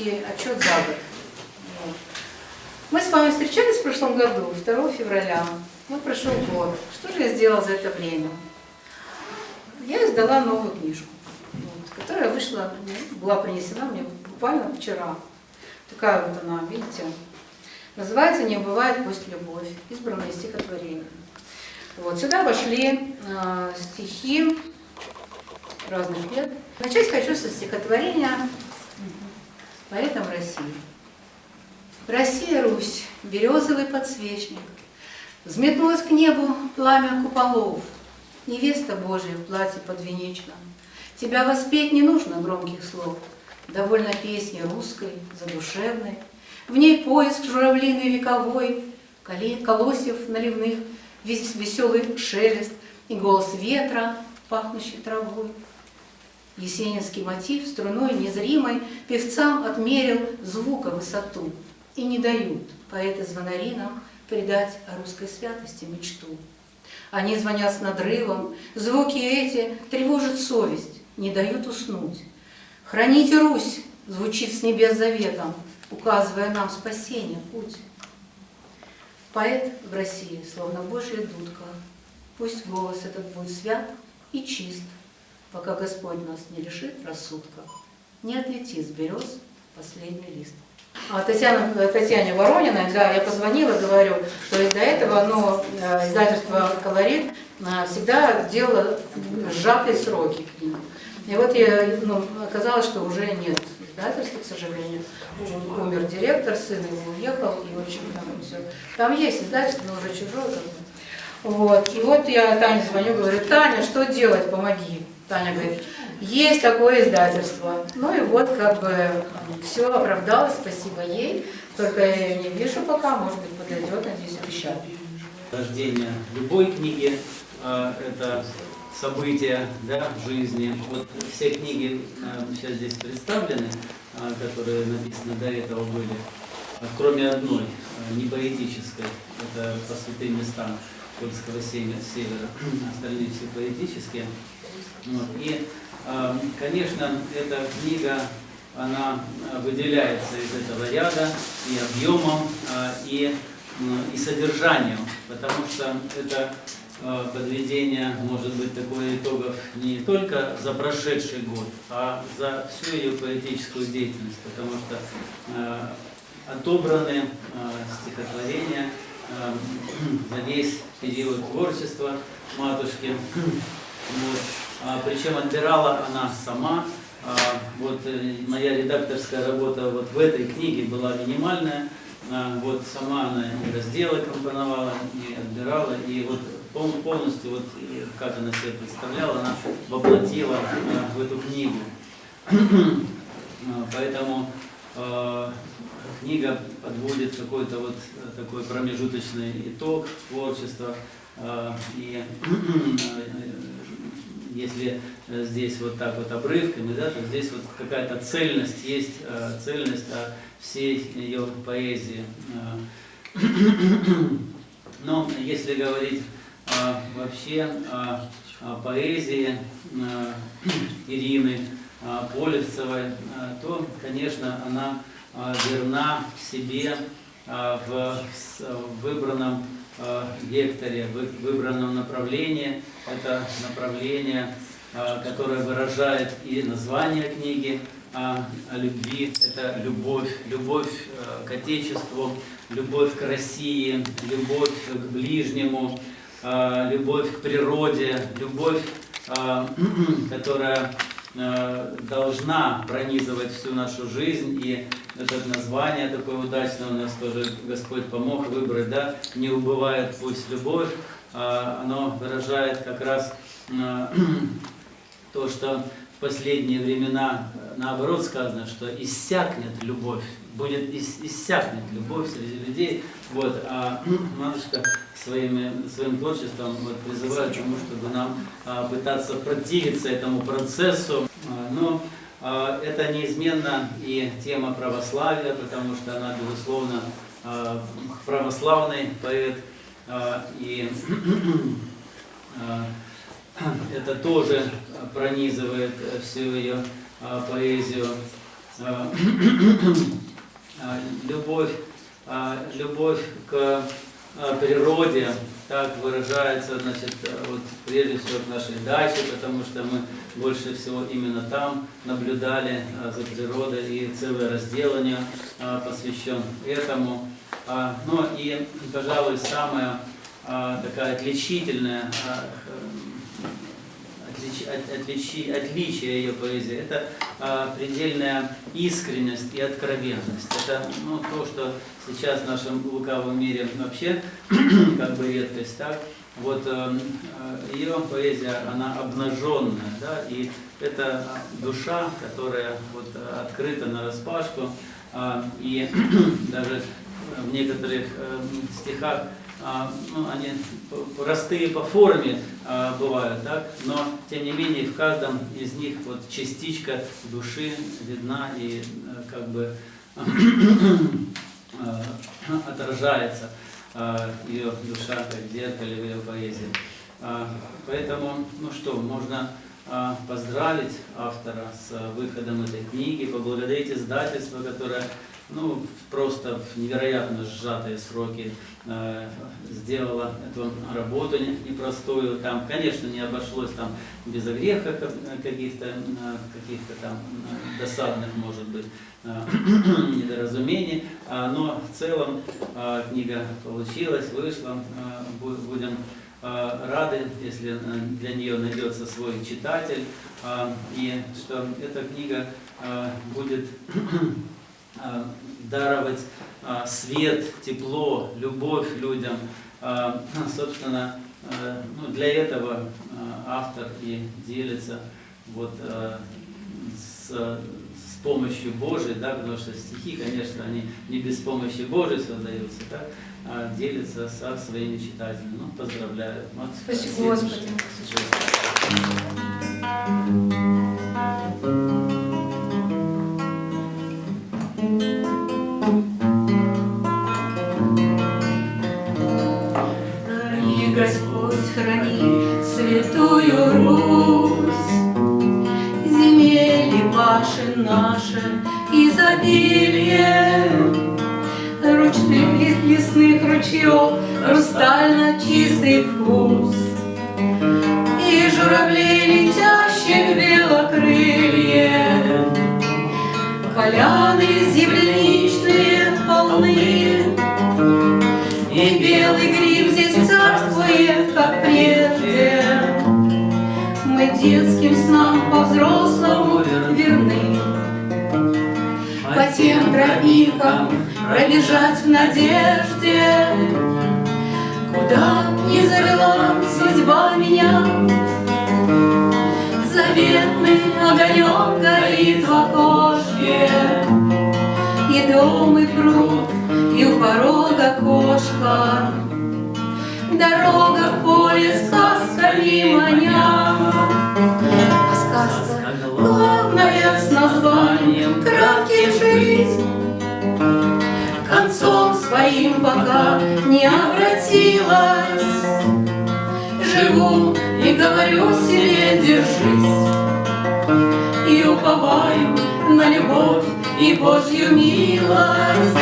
творческий отчет за год. Мы с вами встречались в прошлом году, 2 февраля. Вот прошел год. Что же я сделала за это время? Я издала новую книжку, вот, которая вышла, была принесена мне буквально вчера. Такая вот она, видите, называется «Не убывает пусть любовь», избранные стихотворения. Вот, сюда вошли э, стихи разных лет. Начать хочу со стихотворения поэтом России. Россия, Русь, березовый подсвечник, Взметнулось к небу пламя куполов, Невеста Божия в платье подвенечном. Тебя воспеть не нужно громких слов, Довольно песни русской, задушевной, В ней поиск журавлиный вековой, Колосьев наливных, весь веселый шелест И голос ветра, пахнущий травой. Есенинский мотив струной незримой Певцам отмерил звука высоту, И не дают поэты-звонари нам Придать о русской святости мечту. Они звонят с надрывом, звуки эти тревожат совесть, не дают уснуть. «Храните Русь!» звучит с небес заветом, указывая нам спасение, путь. Поэт в России, словно Божья дудка, пусть голос этот будет свят и чист, пока Господь нас не лишит рассудка, не отлетит с берез последний лист. А Татьяна, Татьяне Ворониной, да, я позвонила, говорю, что до этого ну, издательство «Колорит» э, всегда делало сжатые сроки книг. И вот я, ну, оказалось, что уже нет издательства, к сожалению. Умер директор, сын его уехал, и, в общем, там все. Там есть издательство, но уже чужое. Вот. И вот я Тане звоню, говорю, Таня, что делать, помоги. Таня говорит, есть такое издательство. Ну и вот как бы все оправдалось, спасибо ей. Только я ее не вижу пока, может быть подойдет, надеюсь, обещаю. Рождение любой книги э, это событие да, в жизни. Вот все книги э, сейчас здесь представлены, э, которые написаны до этого были, кроме одной, не поэтической, это по святым местам польского севера, остальные все поэтические. И, конечно, эта книга, она выделяется из этого ряда и объемом, и, и содержанием, потому что это подведение может быть такое итогов не только за прошедший год, а за всю ее поэтическую деятельность, потому что отобраны стихотворения за весь период творчества матушки. Вот. А, причем отбирала она сама. А, вот э, моя редакторская работа вот в этой книге была минимальная. А, вот сама она и разделы компоновала, и отбирала, и вот полностью, вот, как она себе представляла, она воплотила в эту книгу. Поэтому книга подводит какой-то вот такой промежуточный итог творчества. И если э, здесь вот так вот обрывками, да, то здесь вот какая-то цельность есть, э, цельность всей ее поэзии. Э. Но если говорить вообще о, поэзии Ирины Полевцевой, то, конечно, она верна себе в выбранном векторе, выбранном направлении. Это направление, э, которое выражает и название книги о, о любви. Это любовь, любовь э, к Отечеству, любовь к России, любовь к ближнему, любовь к природе, любовь, которая Э, должна пронизывать всю нашу жизнь, и это название такое удачное у нас тоже Господь помог выбрать, да, не убывает пусть любовь, а оно выражает как раз э, то, что в последние времена наоборот сказано, что иссякнет любовь, будет иссякнет любовь среди людей, вот, а матушка своими, своим творчеством вот, призывает к тому, чтобы нам а, пытаться противиться этому процессу. А, но а, это неизменно и тема православия, потому что она, безусловно, а, православный поэт, А, И а, это тоже пронизывает всю ее а, поэзию. А, а, Любовь, а, любовь к а, природе так выражается, значит, вот прежде всего к нашей даче, потому что мы больше всего именно там наблюдали а, за природой, и целый раздел у нее а, посвящен этому. А, Ну и, пожалуй, самая такая отличительная а, отлич- от- отличи- отличие ее поэзии – это а, предельная искренность и откровенность. Это ну, то, что сейчас в нашем лукавом мире вообще как бы редкость, так? Вот э, э, ее поэзия, она обнаженная, да, и это душа, которая вот э, открыта на распашку, и даже в некоторых э, стихах а, ну, они простые по форме а, бывают, так? но тем не менее в каждом из них вот частичка души видна и э, как бы э, отражается а, ее душа как в зеркале в ее поэзии. А, Поэтому, ну что, можно а, поздравить автора с а, выходом этой книги, поблагодарить издательство, которое ну, просто в невероятно сжатые сроки сделала эту работу не- непростую. Там, конечно, не обошлось там без огреха ка- каких-то, э, каких-то там э, досадных, может быть, э, недоразумений, А, но в целом э, книга получилась, вышла. Э, бу- Будем э, рады, если э, для нее найдется свой читатель, э, и что эта книга э, будет а, даровать а, свет, тепло, любовь людям. А, Собственно, а, ну, для этого а, автор и делится вот а, с, с помощью Божией, да, потому что стихи, конечно, они не без помощи Божией создаются, да, а делится со своими читателями. Ну, поздравляю. Вот, Спасибо, Господи. Храни святую Русь, земли ваши наши изобилие, ручных из лесных ручьев, хрустально чистый вкус. И журавлей летящих белокрылье, Поляны детским снам по-взрослому верны, По тем тропинкам пробежать в надежде, Куда не завела судьба меня, Заветный огонек горит в окошке, И дом, и пруд, и у порога кошка. Дорога в поле сказками А главная с названием «Краткий жизнь» концом своим пока не обратилась. Живу и говорю себе держись, И уповаю на любовь и Божью милость.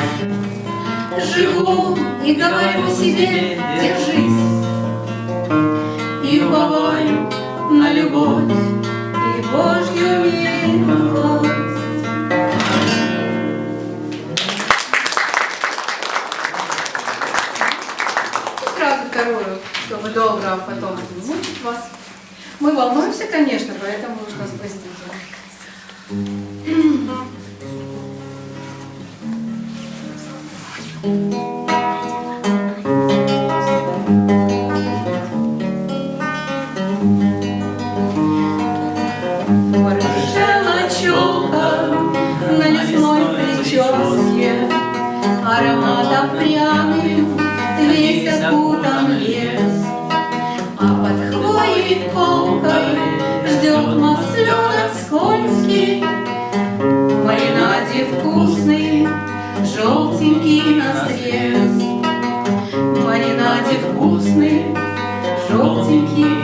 Живу и говорю себе держись, И уповаю на любовь Божью милость. И сразу вторую, чтобы долго потом не мучить вас. Мы волнуемся, конечно, поэтому уж нас Ароматом пряным весь окутан лес, А под хвоей колкой ждет масленок скользкий, В маринаде вкусный, желтенький на срез, В маринаде вкусный, желтенький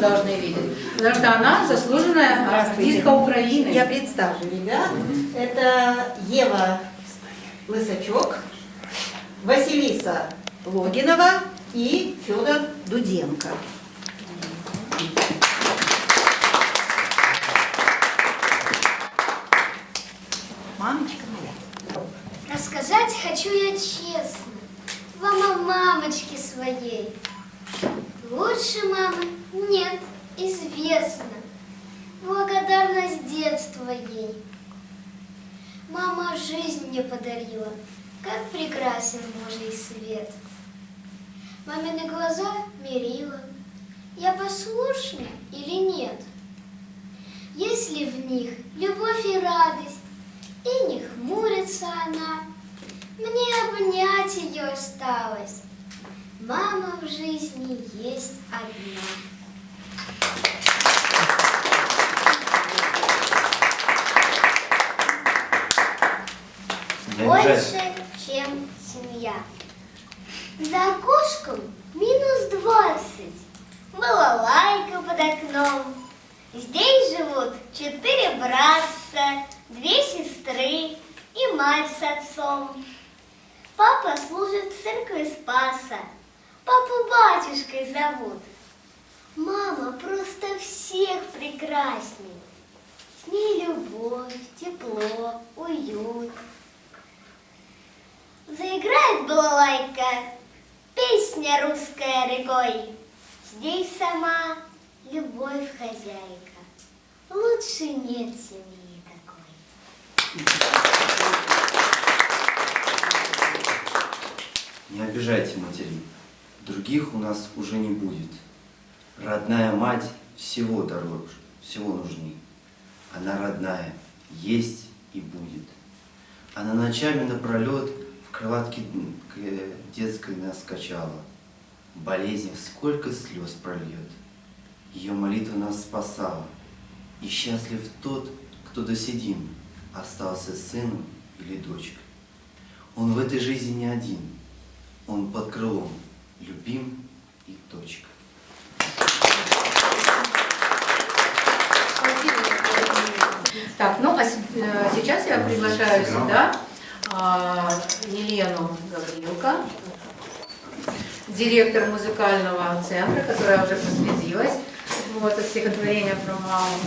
должны видеть, потому что она заслуженная артистка Украины. Я представлю ребят. Это Ева Лысачок, Василиса Логинова и Федор Дуденко. Мамочка моя. Рассказать хочу я честно, вам о мамочке своей. Лучше мамы нет, известно. Благодарность детства ей. Мама жизнь мне подарила, как прекрасен Божий свет. Мамины глаза мерила, я послушна или нет? Есть ли в них любовь и радость, и не хмурится она. Мне обнять ее осталось. Мама в жизни есть одна. Не обижайся. Больше, чем семья. За окошком минус двадцать. Балалайка под окном. Здесь живут четыре братца, две сестры и мать с отцом. Папа служит в церкви Спаса. Папу батюшкой зовут. Мама просто всех прекрасней. С ней любовь, тепло, уют. Заиграет балалайка, песня русская рекой. Здесь сама любовь хозяйка. Лучше нет семьи такой. Не обижайте матерей. Других у нас уже не будет. Родная мать всего дороже, всего нужней. Она родная, есть и будет. Она ночами напролет кроватке к, э, детской нас качала. В болезнях сколько слез прольет. Ее молитва нас спасала. И счастлив тот, кто доседим, остался сыном или дочкой. Он в этой жизни не один. Он под крылом, любим и точка. Так, ну а э, сейчас я приглашаю сюда Елену Гаврилко, директор музыкального центра, которая уже посвятилась вот, от стихотворения про маму,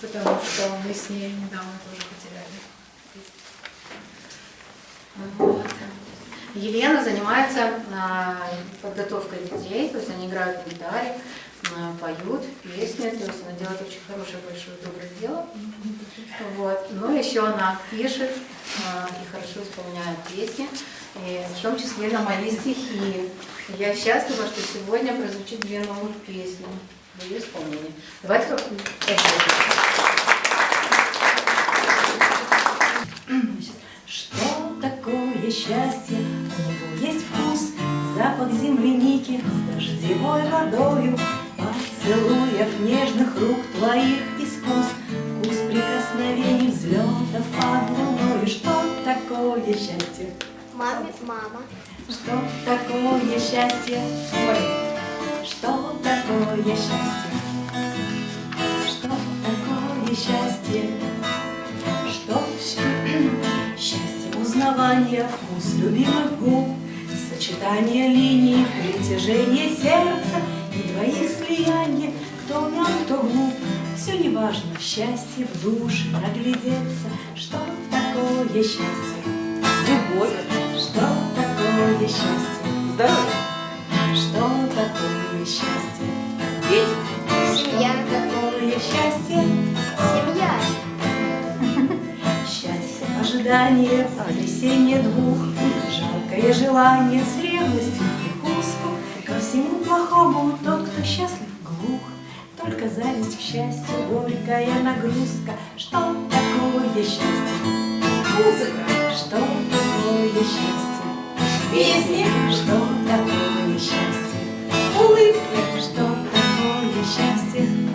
потому что мы с ней недавно тоже потеряли. Вот. Елена занимается а, подготовкой детей, то есть они играют на гитаре, а, поют песни, то есть она делает очень хорошее, большое, доброе дело. Вот. Но еще она пишет а, и хорошо исполняет песни, и в том числе на мои стихи. Я счастлива, что сегодня прозвучит две новых песни в ее исполнении. Давайте как Что такое счастье? У него есть вкус, запах земляники с дождевой водою, поцелуев нежных рук твоих искус, вкус прикосновений взлетов под луною. Что такое счастье? Маме, мама. Что такое счастье? Ой, что такое счастье? Что такое счастье? Что счастье узнавание, вкус любимых губ, сочетание линий, притяжение сердца двоих слияние, кто нам, кто глуп, все не важно, счастье в душе проглядеться. Что такое счастье? Любовь. Что такое счастье? Здоровье. Что такое счастье? Дети. Семья. Такое счастье? Семья. Счастье, ожидание, потрясение двух, Жалкое желание с ревностью всему плохому тот, кто счастлив, глух. Только зависть к счастью, горькая нагрузка. Что такое счастье? Музыка. Что такое счастье? Песни. Что такое счастье? Улыбки. Что такое счастье?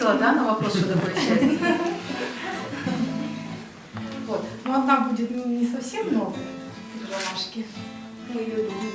Ответила да, на вопрос, что такое счастье. Вот. Но одна будет ну, не совсем новая, ромашки. Мы ее любим.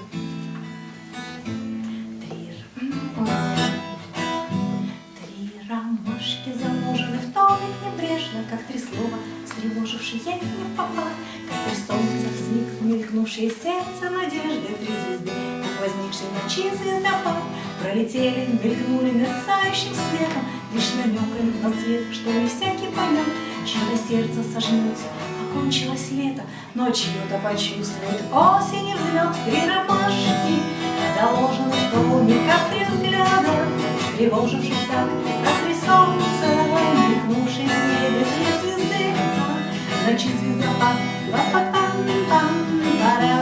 Три ромашки заложены в томик небрежно, как три слова, встревожившие их не в попад, как три солнца взмиг, мелькнувшие сердце надежды, три звезды, как возникший ночи звездопад, пролетели, мелькнули мерцающим светом, лишь намеками на свет, что не всякий поймет, чье-то сердце сожмется, окончилось лето, но чье-то почувствует осень и взлет три ромашки, заложены в томик, как три взгляда, тревоживших так, как три солнца, мелькнувшие в небе три звезды, ночи звездопад, па-па-пам-пам, ба-ра-ра-ра-ра-ра-пам-пам,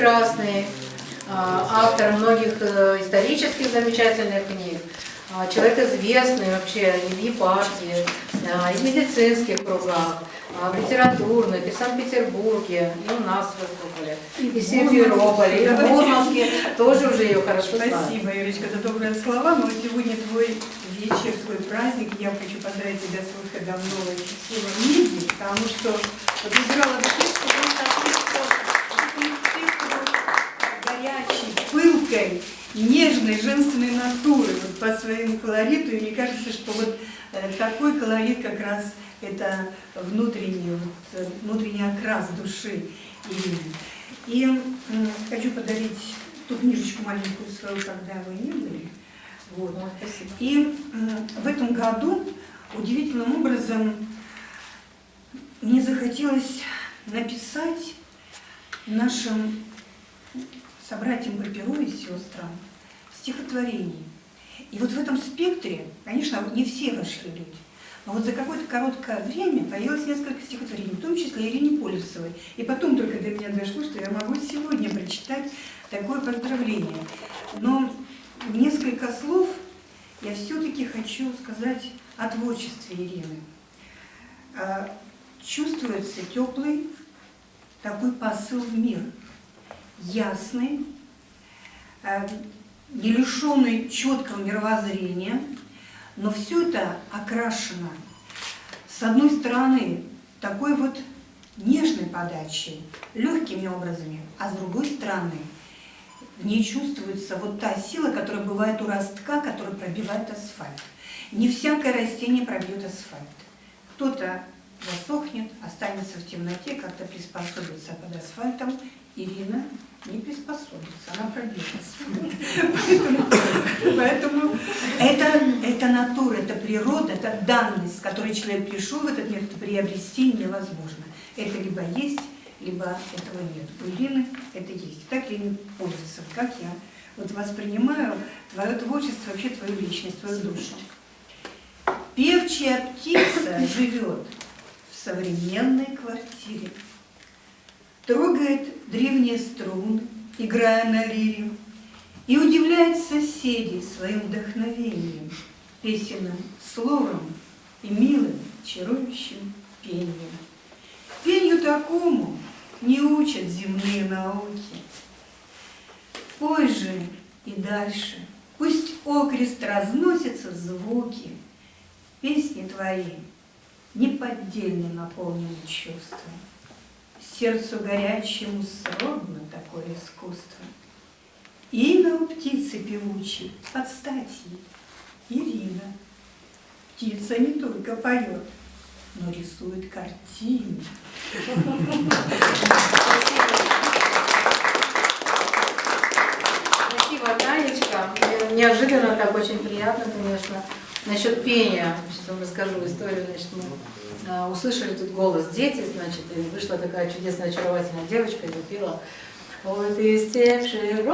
прекрасный, а, автор многих э, исторических замечательных книг, а, человек известный вообще и в епархии, а, и в медицинских кругах, в литературных, и в Санкт-Петербурге, и у нас выступали, и в Симферополе, и в Мурманске, тоже уже ее хорошо знают. Спасибо, Юрочка, за добрые слова. Но сегодня твой вечер, твой праздник. Я хочу поздравить тебя с выходом в новое счастливое меди, потому что вот текст, горячей, пылкой, нежной, женственной натуры вот по своему колориту. И мне кажется, что вот э, такой колорит как раз это внутренний, вот, э, внутренний окрас души Ирины. И хочу подарить ту книжечку маленькую свою, когда вы не были. Вот. Вот, спасибо. И в этом году удивительным образом мне захотелось написать нашим собратьям по перу и сестрам стихотворений. И вот в этом спектре, конечно, не все вошли люди, но вот за какое-то короткое время появилось несколько стихотворений, в том числе Ирине Полевцевой. И потом только до меня дошло, что я могу сегодня прочитать такое поздравление. Но несколько слов я все-таки хочу сказать о творчестве Ирины. А, Чувствуется теплый такой посыл в мир, ясный, не лишенный четкого мировоззрения, но все это окрашено с одной стороны такой вот нежной подачей, легкими образами, а с другой стороны в ней чувствуется вот та сила, которая бывает у ростка, который пробивает асфальт. Не всякое растение пробьет асфальт. Кто-то засохнет, останется в темноте, как-то приспособится под асфальтом. Ирина не приспособится, она пробилась. Поэтому, это, натура, это природа, это данность, с которой человек пришел в этот мир, приобрести невозможно. Это либо есть, либо этого нет. У Ирины это есть. Так Ирина пользуется, как я. Вот воспринимаю твое творчество, вообще твою личность, твою душу. Певчая птица живет в современной квартире. Трогает древние струны, играя на лире, И удивляет соседей своим вдохновением, Песенным словом и милым, чарующим пением. Пенью такому не учат земные науки. Пой же и дальше, пусть окрест разносятся звуки, Песни твои неподдельно наполнены чувством. Сердцу горячему сродно такое искусство. Имя у птицы певучей под стать ей Ирина. Птица не только поет, но рисует картины. Спасибо, Танечка. Неожиданно так, очень приятно, конечно. Насчет пения, сейчас вам расскажу историю. Значит, мы услышали тут голос дети, значит, и вышла такая чудесная, очаровательная девочка и запела. Вот из тех широкая,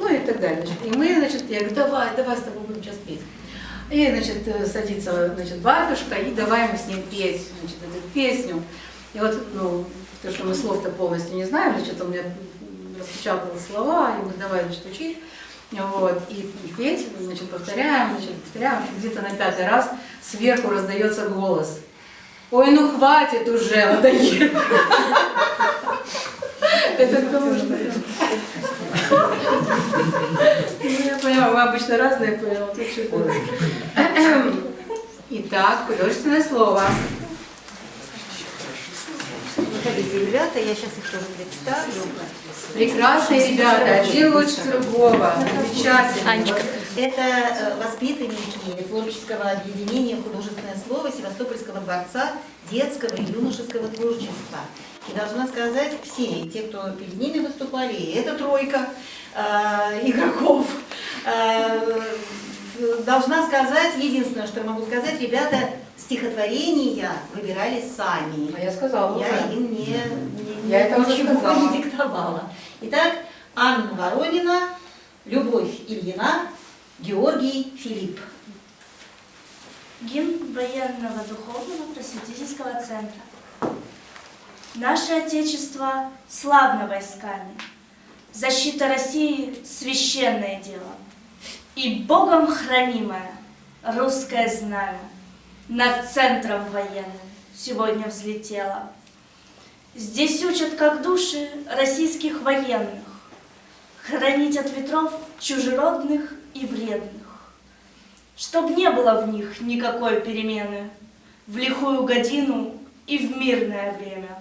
ну и так далее. Значит. И мы, значит, я говорю, давай, давай с тобой будем сейчас петь. И, значит, э, садится, значит, батюшка, и давай мы с ним петь, значит, эту песню. И вот, ну, то, что мы слов-то полностью не знаем, значит, он мне распечатал слова, и мы давай, значит, учить. Вот, и петь, значит, повторяем, значит, повторяем, где-то на пятый раз сверху раздается голос. Ой, ну хватит уже, надоело. Это голос. Ну, я поняла, мы обычно разные что-то. Итак, художественное слово. Выходите, ребята, я сейчас их тоже представлю. Прекрасные ребята, один лучше другого. Замечательно. Это э, воспитанники творческого объединения «Художественное слово» Севастопольского дворца детского и юношеского творчества. И должна сказать, все те, кто перед ними выступали, и эта тройка э, игроков, э, должна сказать, единственное, что я могу сказать, ребята стихотворения выбирали сами. А я сказала Я уже. им не, не, Я это ничего сказала. не диктовала. Итак, Анна Воронина, Любовь Ильина, Георгий Филипп. Гимн военного духовного просветительского центра. Наше Отечество славно войсками. Защита России – священное дело. И Богом хранимое русское знамя над центром военным сегодня взлетело. Здесь учат, как души российских военных, хранить от ветров чужеродных и вредных чтоб не было в них никакой перемены в лихую годину и в мирное время.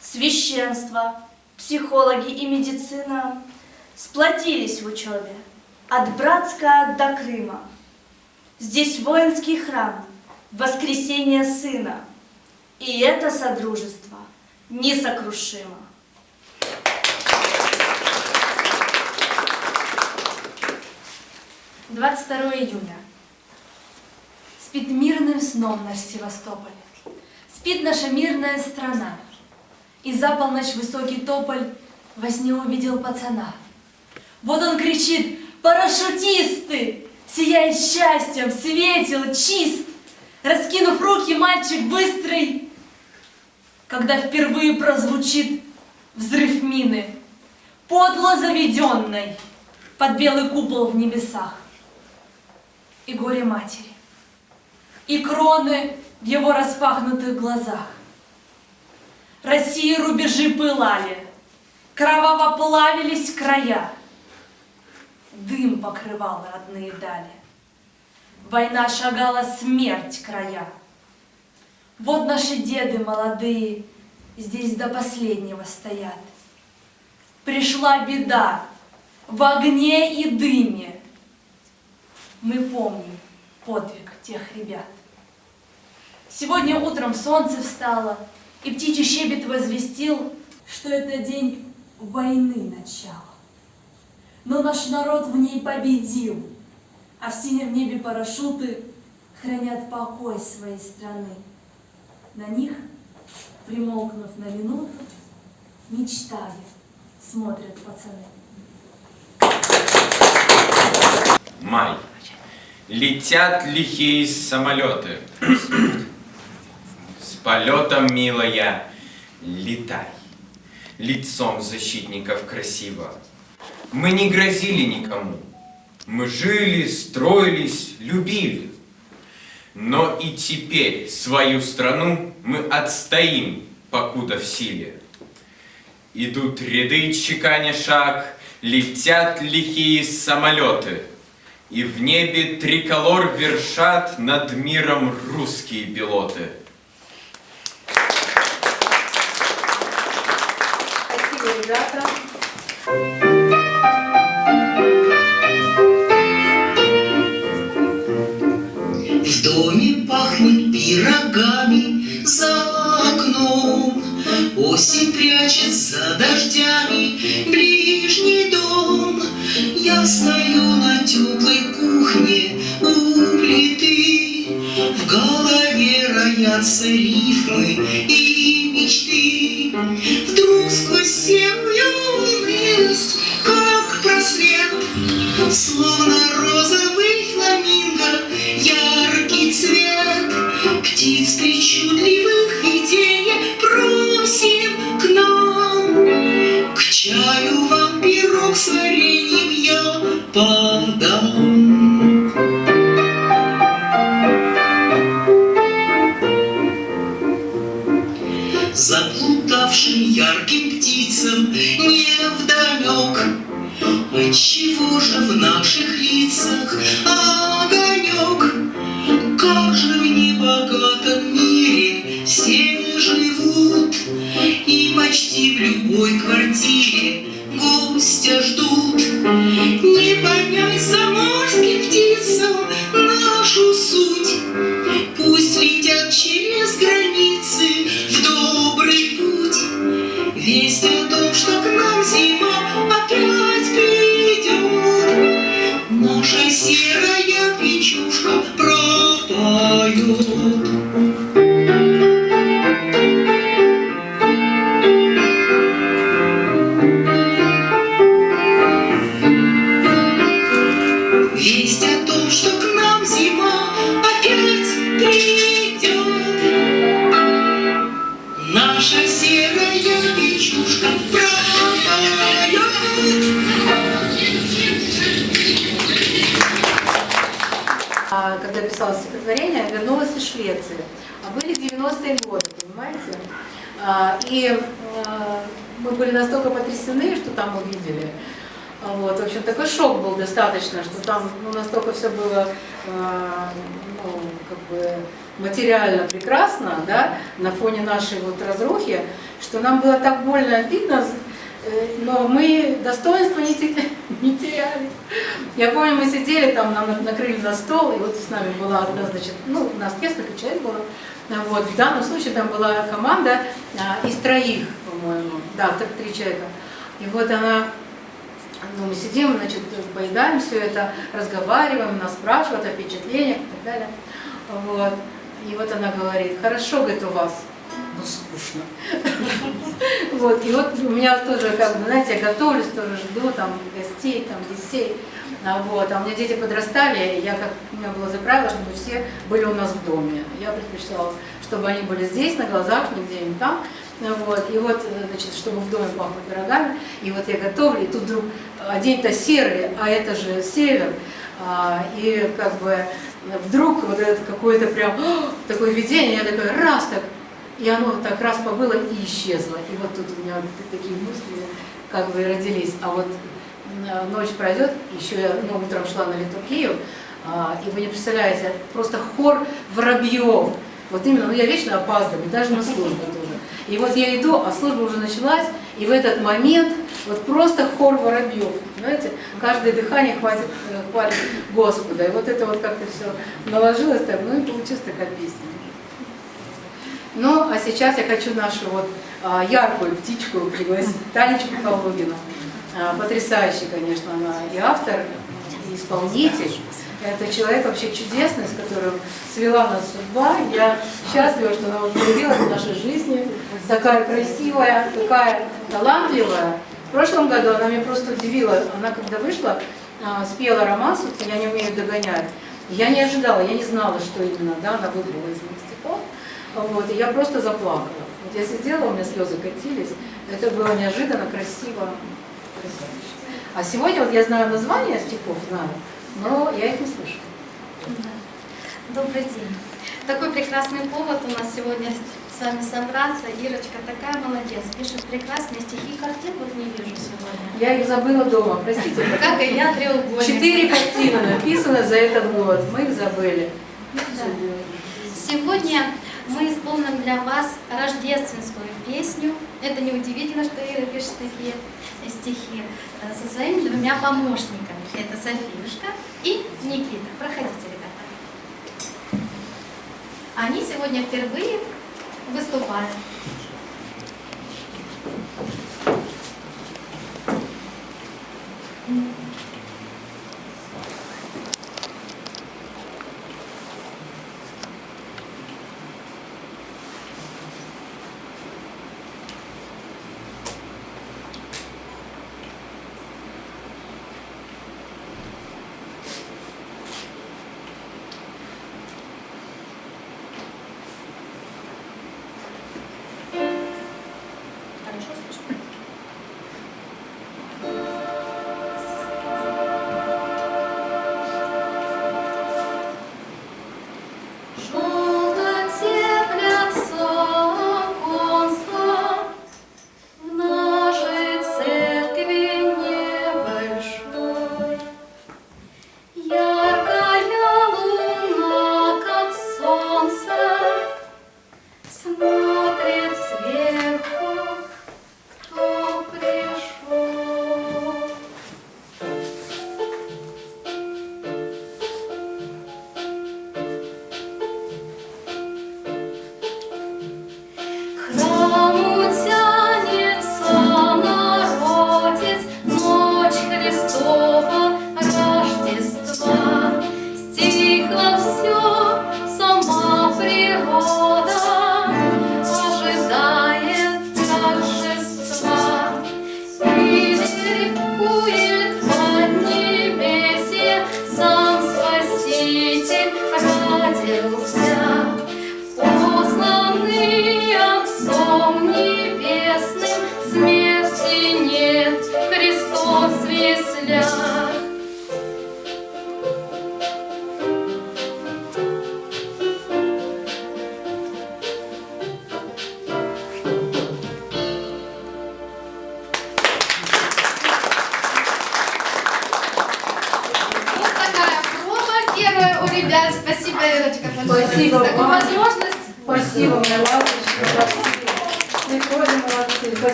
Священство, психологи и медицина сплотились в учебе от Братска до Крыма. Здесь воинский храм, воскресение сына, и это содружество несокрушимо. Двадцать второе июня. Спит мирным сном наш Севастополь. Спит наша мирная страна. И за полночь высокий тополь во сне увидел пацана. Вот он кричит «Парашютисты!» Сияет счастьем, светил, чист. Раскинув руки, мальчик быстрый, Когда впервые прозвучит взрыв мины, Подло заведенной под белый купол в небесах. И горе матери, и кроны в его распахнутых глазах. России рубежи пылали, кроваво плавились края. Дым покрывал родные дали. Война шагала смерть края. Вот наши деды молодые здесь до последнего стоят. Пришла беда в огне и дыме. Мы помним подвиг тех ребят. Сегодня утром солнце встало, и птичий щебет возвестил, что это день войны начала. Но наш народ в ней победил, а в синем небе парашюты хранят покой своей страны. На них, примолкнув на минуту, мечтая, смотрят пацаны. Май. Летят лихие самолеты. С полетом, милая, летай. Лицом защитников красиво. Мы не грозили никому. Мы жили, строились, любили. Но и теперь свою страну мы отстоим, покуда в силе. Идут ряды, чеканя шаг, летят лихие самолеты. И в небе триколор вершат над миром русские пилоты. Пахнет пирогами за окном. Осень прячет за дождями ближний дом. Я стою на теплой кухне у плиты. В голове роятся рифмы и мечты. Вдруг сквозь землю есть, как просвет, Словно розовый фламинго, яркий цвет. Чаю вам пирог с вареньем я подам. Заплутавшим ярким птицам не вдомек, Отчего же в наших лицах огонек? Как же в небогатом мире все живут И почти в любой квартире достаточно, что там ну, настолько все было а, ну, как бы материально прекрасно, да, на фоне нашей вот разрухи, что нам было так больно обидно, э, но мы достоинства не не теряли. Я помню, мы сидели там, нам на- накрыли на стол, и вот с нами была одна, значит, ну, у нас несколько человек было. Вот, в данном случае там была команда а, из троих, по-моему, да, три человека. И вот она, ну, мы сидим, значит, поедаем все это, разговариваем, нас спрашивают о впечатлениях и так далее. Вот. И вот она говорит, хорошо, говорит, у вас, ну, скучно. Вот, и вот у меня тоже, как бы, знаете, я готовлюсь, тоже жду там гостей, там детей. А, Вот, а у меня дети подрастали, и я как, у меня было за правило, чтобы все были у нас в доме. Я предпочитала, чтобы они были здесь, на глазах, нигде не там. Вот, и вот, значит, чтобы в доме пахло пирогами, и вот я готовлю, и тут вдруг, а день-то серый, а это же север, а, и как бы вдруг вот это какое-то прям такое видение, я такая раз так, и оно так раз побыло и исчезло. И вот тут у меня такие мысли как бы родились. А вот э, ночь пройдет, еще я ну, утром шла на литургию, а, и вы не представляете, просто хор воробьев. Вот именно, ну я вечно опаздываю, даже на службу. И вот я иду, а служба уже началась, и в этот момент вот просто хор воробьев, знаете, каждое дыхание хватит, э, хвалит Господа. И вот это вот как-то все наложилось так, ну и получилась такая песня. Ну, а сейчас я хочу нашу вот а, яркую птичку пригласить, Танечку Калугину. А, Потрясающий, конечно, она и автор, и исполнитель. Это человек вообще чудесный, с которым свела нас судьба. Я счастлива, что она вот появилась в нашей жизни. Такая красивая, такая талантливая. В прошлом году она меня просто удивила. Она когда вышла, а, спела романс, вот «Я не умею догонять». Я не ожидала, я не знала, что именно да, она выбрала из моих стихов. Вот, и я просто заплакала. Вот я сидела, у меня слезы катились. Это было неожиданно, красиво, потрясающе. А сегодня вот я знаю названия стихов, знаю, но я их не слышала. Добрый день. Такой прекрасный повод у нас сегодня с вами собраться. Ирочка такая молодец, пишет прекрасные стихи. Картин вот не вижу сегодня. Я их забыла дома, простите. Как и я, треугольник. Четыре картины написаны за этот год, мы их забыли. Да. Сегодня мы исполним для вас рождественскую песню. Это неудивительно, что Ира пишет такие стихи э, со своими двумя помощниками. Это Софиюшка и Никита. Проходите, ребята. Они сегодня впервые выступают. Хорошо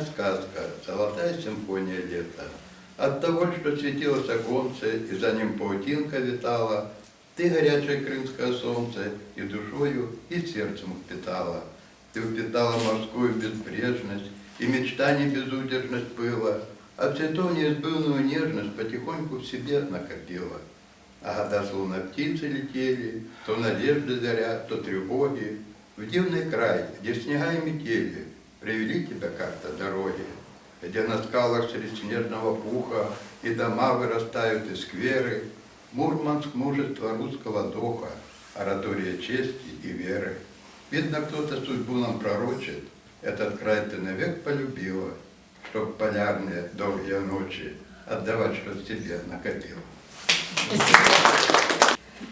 сказка, золотая симфония лета. От того, что светилось оконце, и за ним паутинка витала, ты горячее крымское солнце и душою, и сердцем впитала. Ты впитала морскую безбрежность, и мечтаний безудержность пыла, а цветов неизбывную нежность потихоньку в себе накопила. А года словно птицы летели, то надежды заря, то тревоги, в дивный край, где снега и метели, привели тебя как-то дороги, где на скалах среди снежного пуха и дома вырастают из скверы, Мурманск мужества русского духа, оратория чести и веры. Видно, кто-то судьбу нам пророчит, этот край ты навек полюбила, чтоб полярные долгие ночи отдавать, что в себе накопила.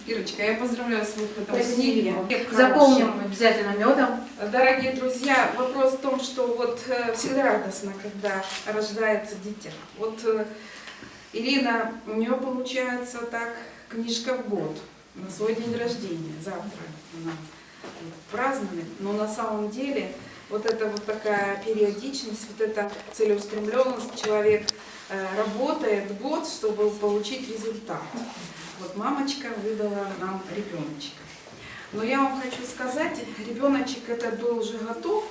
Ирочка, я поздравляю с выходом книги. Запомним обязательно медом. Дорогие друзья, вопрос в том, что вот э, всегда радостно, когда рождается дитя. Вот э, Ирина, у нее получается так книжка в год на свой день рождения. Завтра она празднует. Но на самом деле вот это вот такая периодичность, вот эта целеустремленность, человек э, работает год, чтобы получить результат. Вот мамочка выдала нам ребеночка. Но я вам хочу сказать, ребеночек этот был уже готов,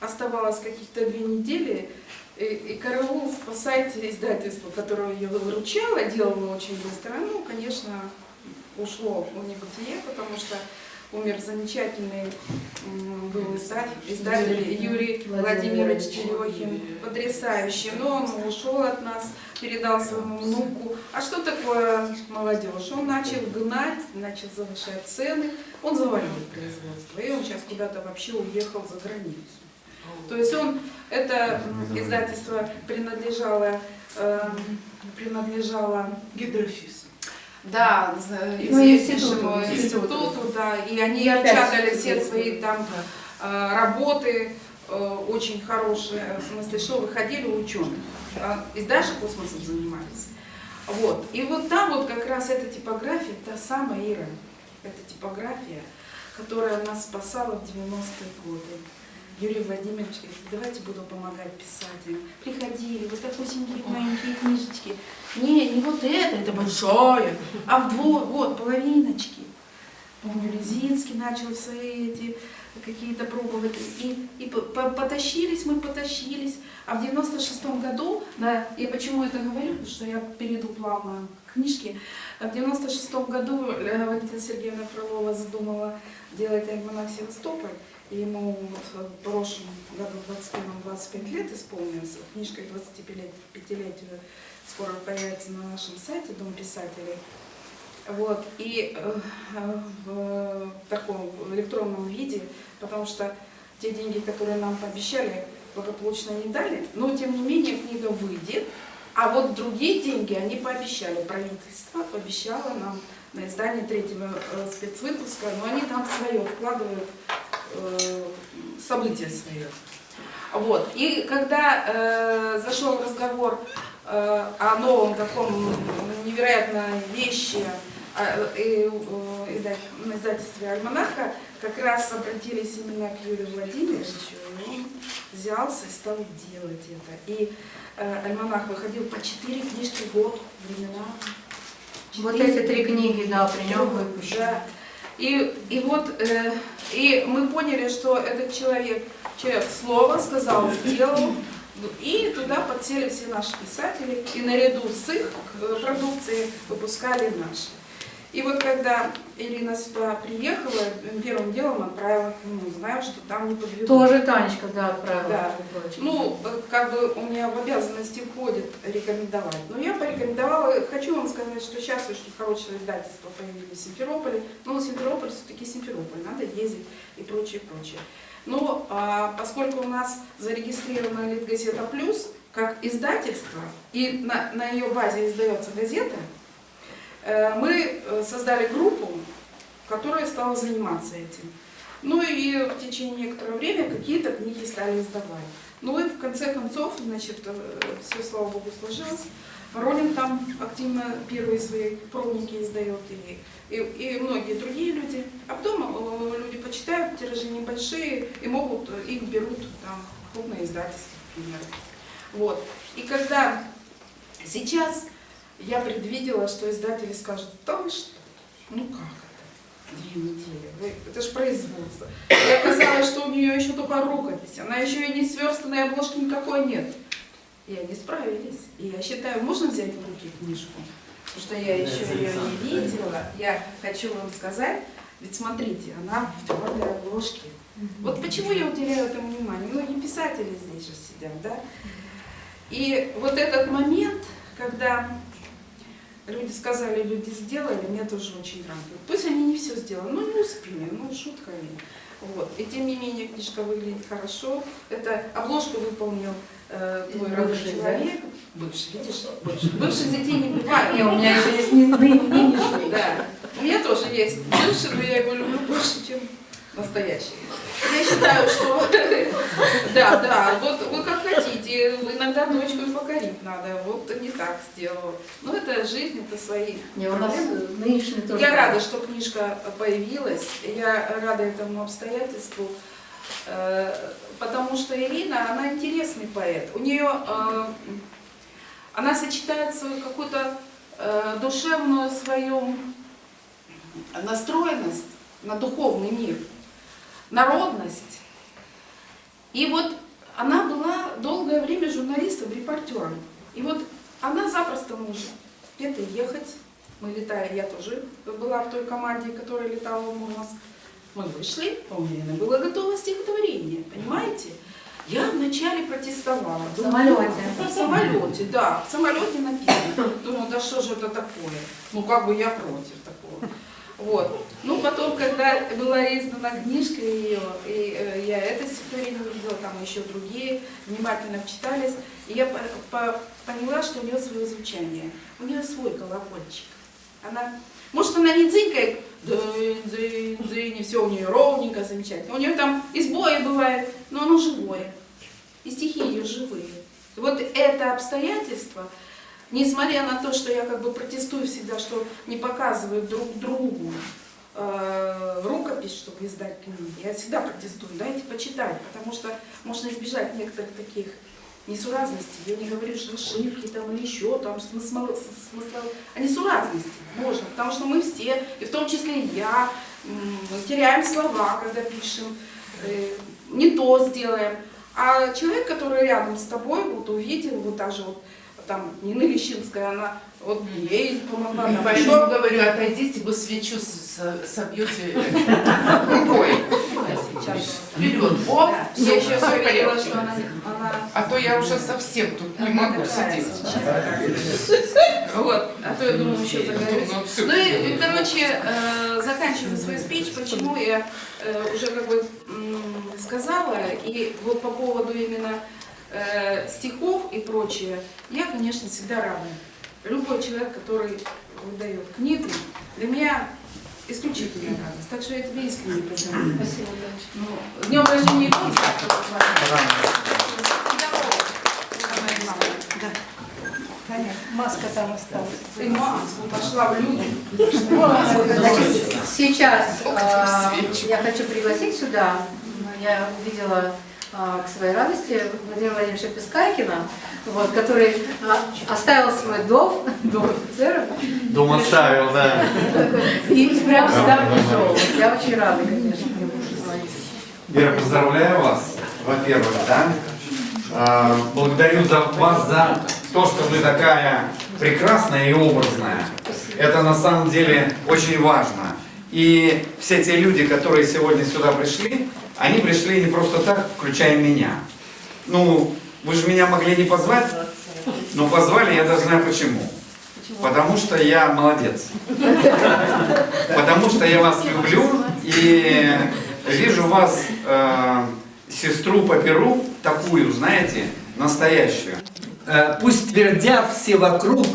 оставалось каких-то две недели, и, и караул спасать издательство, которое ее выручало, делало очень быстро, ну, конечно, ушло в небытие, потому что умер замечательный был издатель, издатель Юрий Владимирович Терехин, потрясающий, но он ушел от нас, передал своему внуку. А что такое молодежь? Он начал гнать, начал завышать цены, он завалил производство, и он сейчас куда-то вообще уехал за границу. То есть он, это издательство принадлежало, эм, принадлежало Гидрофис. Да, Ну, известнейшему институту. институту, да, и они И печатали все свои там э, работы, э, очень хорошие, в смысле, что выходили у ученых, а, и даже космосом занимались. Вот, и вот там вот как раз эта типография, та самая Ира, эта типография, которая нас спасала в 90-е годы. Юрий Владимирович давайте буду помогать писателям. Приходили, вот такусенькие маленькие книжечки. Не, не вот это, это большое, а вдвое, вот, половиночки. Помню, Резинский начал свои эти какие-то пробовать. И, и по- по- потащились мы, потащились. А в 96 году, да, я почему это говорю, потому что я перейду плавно к книжке. В 96 году э, Валентина Сергеевна Фролова задумала делать альманах Севастополь. Ему вот в прошлом году, 21-25 лет исполнилось. Книжка к 25-летию скоро появится на нашем сайте Дом писателей. Вот, и э, в таком в электронном виде, потому что те деньги, которые нам пообещали, благополучно не дали, но тем не менее книга выйдет, а вот другие деньги они пообещали, правительство пообещало нам на издание третьего э, спецвыпуска, но они там свое вкладывают, события свое. Вот. И когда э, зашел разговор э, о новом таком невероятной вещи, а, э, изда- на издательстве «Альманаха» как раз обратились именно к Юрию Владимировичу, и он взялся и стал делать это. И э, «Альманах» выходил по четыре книжки в год, времена. Вот Четыре. эти три книги, да, при нем выпущены. Да. И, и вот, э, и мы поняли, что этот человек, человек слова сказал, сделал, и туда подсели все наши писатели, и наряду с их продукцией выпускали наши. И вот когда Ирина сюда приехала, первым делом отправила к нему, знаю, что там не подведут. Тоже Танечка, да, отправила. Да. Ну, как бы у меня в обязанности входит рекомендовать. Но я порекомендовала, хочу вам сказать, что сейчас очень хорошие издательства появились в Симферополе. Но Симферополь все-таки Симферополь, надо ездить и прочее, прочее. Но а, поскольку у нас зарегистрирована Литгазета Плюс как издательство, и на, на ее базе издается газета, мы э, создали группу, которая стала заниматься этим. Ну и в течение некоторого времени какие-то книги стали издавать. Ну и в конце концов, значит, все, слава богу, сложилось. Ронин там активно первые свои пробники издает, и, и, и многие другие люди. А потом э, люди почитают, тиражи небольшие, и могут, э, их берут там крупные издательства, например. Вот. И когда сейчас я предвидела, что издатели скажут, да вы что, ну как это, две недели, Вы- это же производство. И оказалось, что у нее еще только рукопись, она еще и не сверстанной обложки никакой нет. И они справились. И я считаю, можно взять в руки книжку? Потому что я еще ее не видела. Я хочу вам сказать, ведь смотрите, она в твердой обложке. Вот почему я уделяю этому внимание? Многие писатели здесь же сидят, да? И вот этот момент, когда люди сказали, люди сделали, меня тоже очень радует. Пусть они не все сделали, но не успели, ну шутка ли. Вот. И тем не менее книжка выглядит хорошо. Это обложку выполнил э, твой Бывший, да? человек. Бывший, видишь? Бывший. Бывших детей не бывает. Не, у меня еще есть не- ны- нынешний. Да. У меня тоже есть бывший, но я его люблю больше, чем настоящий. Я считаю, что да, да, вот вы как хотите, иногда дочку и покорить надо, вот не так сделала. Но это жизнь, это свои Не, у нас нынешний тоже. Я рада, что книжка появилась, я рада этому обстоятельству, э, потому что Ирина, она интересный поэт. У нее, э, она сочетает свою какую-то э, душевную свою настроенность на духовный мир, народность. И вот она была долгое время журналистом, репортером. И вот она запросто может где-то ехать. Мы летали, я тоже была в той команде, которая летала в Мурманск. Мы вышли, у меня было готово стихотворение, понимаете? Я вначале протестовала. В самолете. В самолете, да, в самолете написано. Думаю, да что же это такое? Ну как бы я против такого. Вот. Ну, потом, когда была издана книжка ее, и э, я это стихотворение увидела, там еще другие, внимательно вчитались, и я по- по- поняла, что у нее свое звучание. У нее свой колокольчик. Она, может, она не дзынькает, дзынь, дзынь, дзынь, и все у нее ровненько, замечательно. У нее там и сбои бывает, но оно живое. И стихи ее живые. Вот это обстоятельство, несмотря на то, что я как бы протестую всегда, что не показывают друг другу э, рукопись, чтобы издать книги, я всегда протестую, дайте почитать, потому что можно избежать некоторых таких несуразностей. Я не говорю, что ошибки там или еще там смысл, смысл, а несуразности можно, потому что мы все, и в том числе и я, теряем слова, когда пишем, э, не то сделаем. А человек, который рядом с тобой, вот увидел, вот даже вот там Нина Лещинская, она вот ей помогла. Там еще- говорю, отойдите, вы свечу собьете рукой. Вперед, Да. всё, Я еще всё в говорила, что она, она А то я уже совсем тут не могу сидеть. Вот, а то я думаю, еще загорюсь. Ну, и, короче, э, заканчиваю свою спич, почему я э, уже как бы сказала, и вот по поводу именно э, стихов и прочее, я, конечно, всегда рада. Любой человек, который выдает книгу, для меня исключительная радость. Так что я тебе искренне поздравляю. Спасибо, Ну, днем рождения год завтра. Понятно. Маска там осталась. Ты маску пошла в люди. Значит, сейчас свечек? я хочу пригласить сюда. Я увидела к своей радости Владимира Владимировича Пескайкина, вот, который а, оставил свой дом, дом офицера. Дом оставил, да. И прям сюда пришел. Я очень рада, конечно. Вера, поздравляю вас, во-первых, да. А, Благодарю за вас за то, что вы такая прекрасная и образная. Это на самом деле очень важно. И все те люди, которые сегодня сюда пришли, они пришли не просто так, включая меня. Ну, вы же меня могли не позвать, но позвали, я даже знаю почему. Потому что я молодец. Потому что я вас люблю и вижу вас э, сестру по перу, такую, знаете, настоящую. Э, Пусть твердят все вокруг,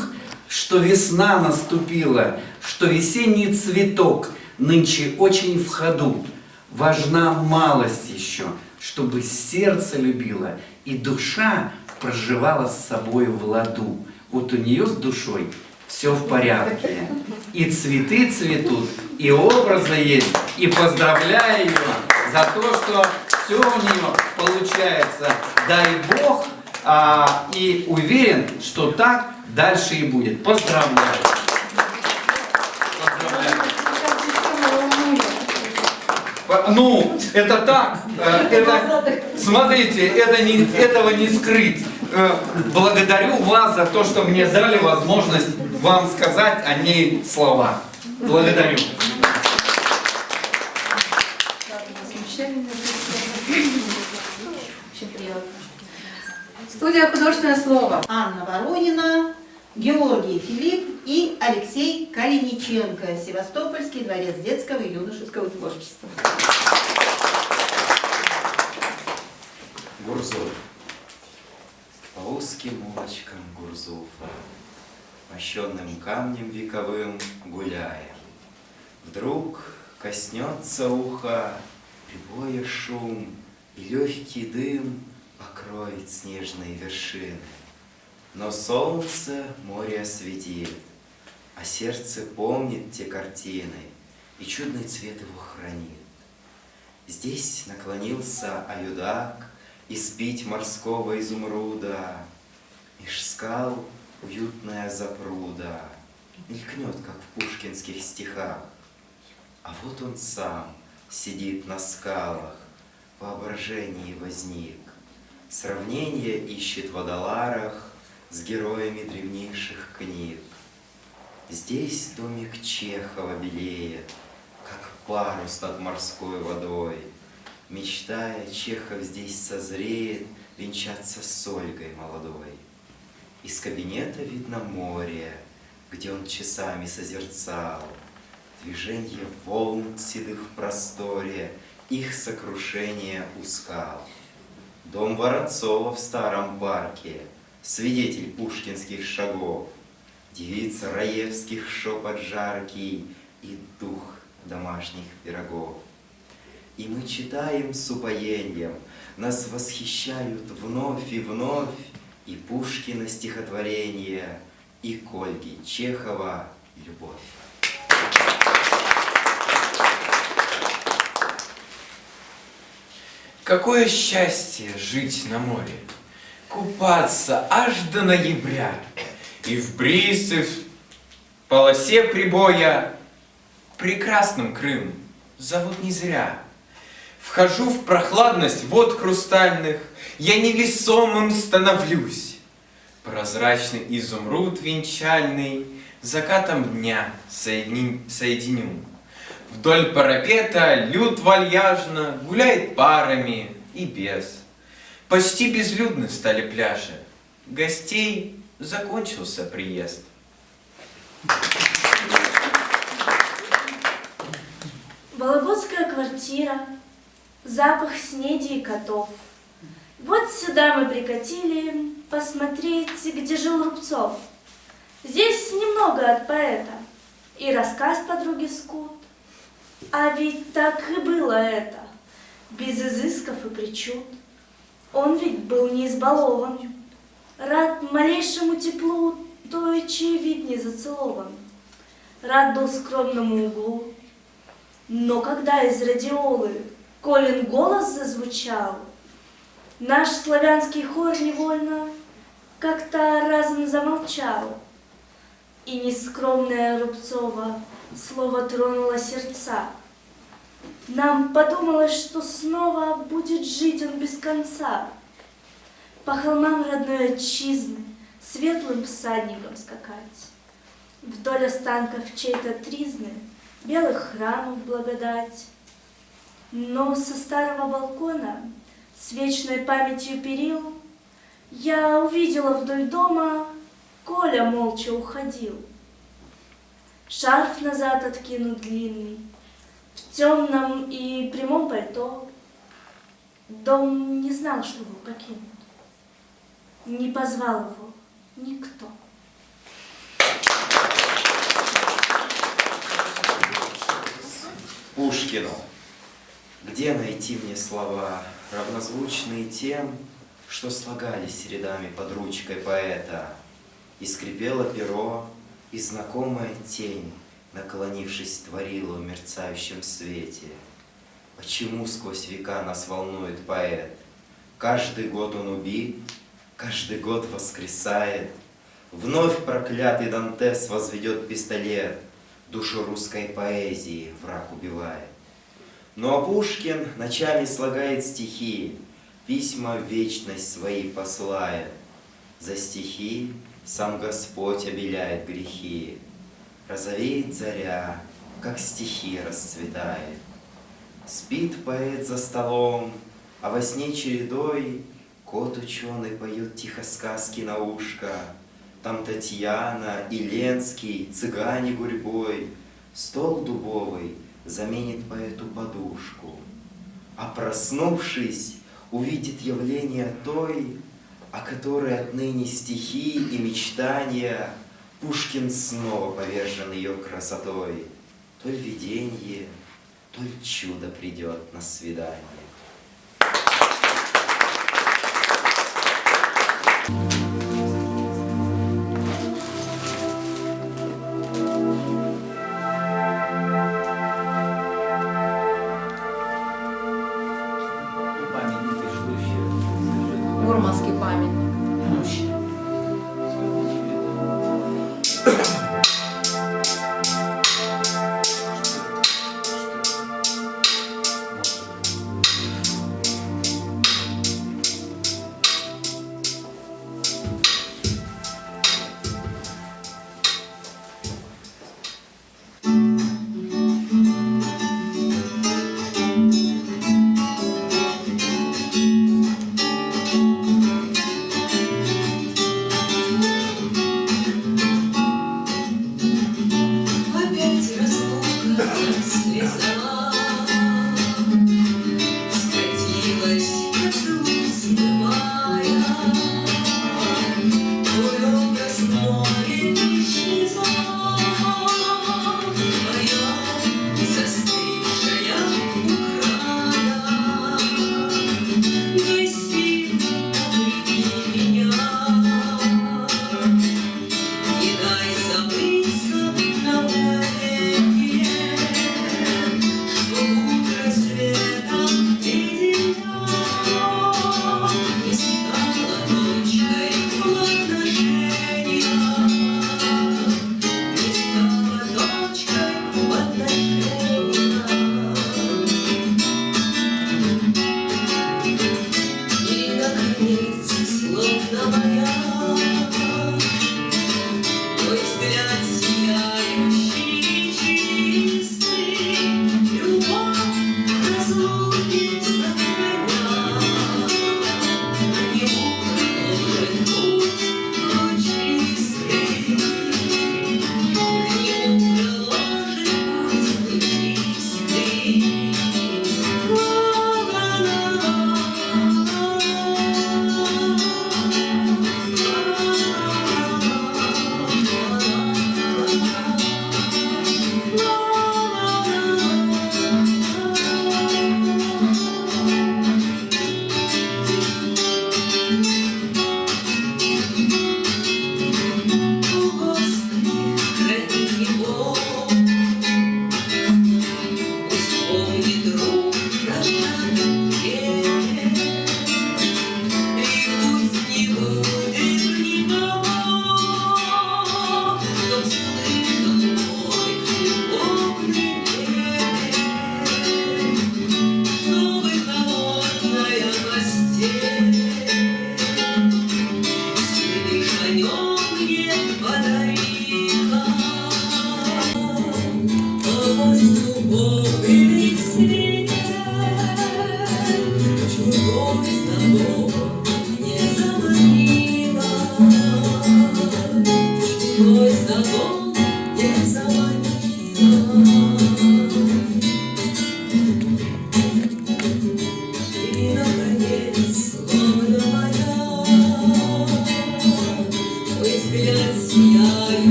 что весна наступила, что весенний цветок нынче очень в ходу. Важна малость еще, чтобы сердце любило и душа проживала с собой в ладу. Вот у нее с душой все в порядке. И цветы цветут, и образы есть. И поздравляю ее за то, что все у нее получается. Дай Бог, а, и уверен, что так дальше и будет. Поздравляю. Ну, это так, э, это, смотрите, это не, этого не скрыть. Э, Благодарю вас за то, что мне дали возможность вам сказать о ней слова. Благодарю. Студия «Художественное слово». Анна Воронина, Георгий Филипп и Алексей Калиниченко, Севастопольский дворец детского и юношеского творчества. Гурзов. По узким улочкам Гурзуфа, Мощенным камнем вековым гуляем. Вдруг коснется уха прибоя шум, И легкий дым покроет снежные вершины. Но солнце море осветит, А сердце помнит те картины, И чудный цвет его хранит. Здесь наклонился аюдак Испить морского изумруда. Меж скал уютная запруда Мелькнет, как в пушкинских стихах. А вот он сам сидит на скалах, В воображении возник. Сравнение ищет в водоларах С героями древнейших книг. Здесь домик Чехова белеет, Как парус над морской водой. Мечтая, Чехов здесь созреет Венчаться с Ольгой молодой. Из кабинета видно море, Где он часами созерцал Движенье волн седых в просторе, Их сокрушение у скал. Дом Воронцова в старом парке, Свидетель пушкинских шагов, Девиц Раевских шепот жаркий И дух домашних пирогов. И мы читаем с упоением, Нас восхищают вновь и вновь И Пушкина стихотворение, И Кольги Чехова «Любовь». Какое счастье жить на море, купаться аж до ноября, и в бризе, в полосе прибоя прекрасным Крым зовут не зря. Вхожу в прохладность вод хрустальных, я невесомым становлюсь. Прозрачный изумруд венчальный закатом дня соедини- соединю. Вдоль парапета люд вальяжно гуляет парами и без. Почти безлюдны стали пляжи. Гостей закончился приезд. Вологодская квартира, запах снеди и котов. Вот сюда мы прикатили посмотреть, где жил Рубцов. Здесь немного от поэта и рассказ подруги Скут. А ведь так и было это, без изысков и причуд. Он ведь был не избалован. Рад малейшему теплу той, чей вид не зацелован. Рад был скромному углу. Но когда из радиолы Колин голос зазвучал, Наш славянский хор невольно как-то разом замолчал. И нескромная Рубцова слово тронуло сердца. Нам подумалось, что снова будет жить он без конца. По холмам родной отчизны светлым всадником скакать. Вдоль останков чьей-то тризны белых храмов благодать. Но со старого балкона с вечной памятью перил я увидела вдоль дома, Коля молча уходил. Шарф назад откинут длинный, в темном и прямом пальто. Дом не знал, что его покинут. Не позвал его никто. Пушкину. Где найти мне слова, равнозвучные тем, что слагались рядами под ручкой поэта? И скрипело перо, и знакомая тень, наклонившись, творила в мерцающем свете. Почему сквозь века нас волнует поэт? Каждый год он убит, каждый год воскресает. Вновь проклятый Дантес возведет пистолет, Душу русской поэзии враг убивает. Ну а Пушкин ночами слагает стихи, Письма в вечность свои посылает. За стихи сам Господь обеляет грехи. Розовеет заря, как стихи расцветает. Спит поэт за столом, а во сне чередой Кот ученый поет тихо сказки на ушко. Там Татьяна и Ленский, цыгане гурьбой, Стол дубовый заменит поэту подушку. А проснувшись, увидит явление той, О которой отныне стихи и мечтания Пушкин снова повержен ее красотой. То ли виденье, то ли чудо придет на свидание. Мурманский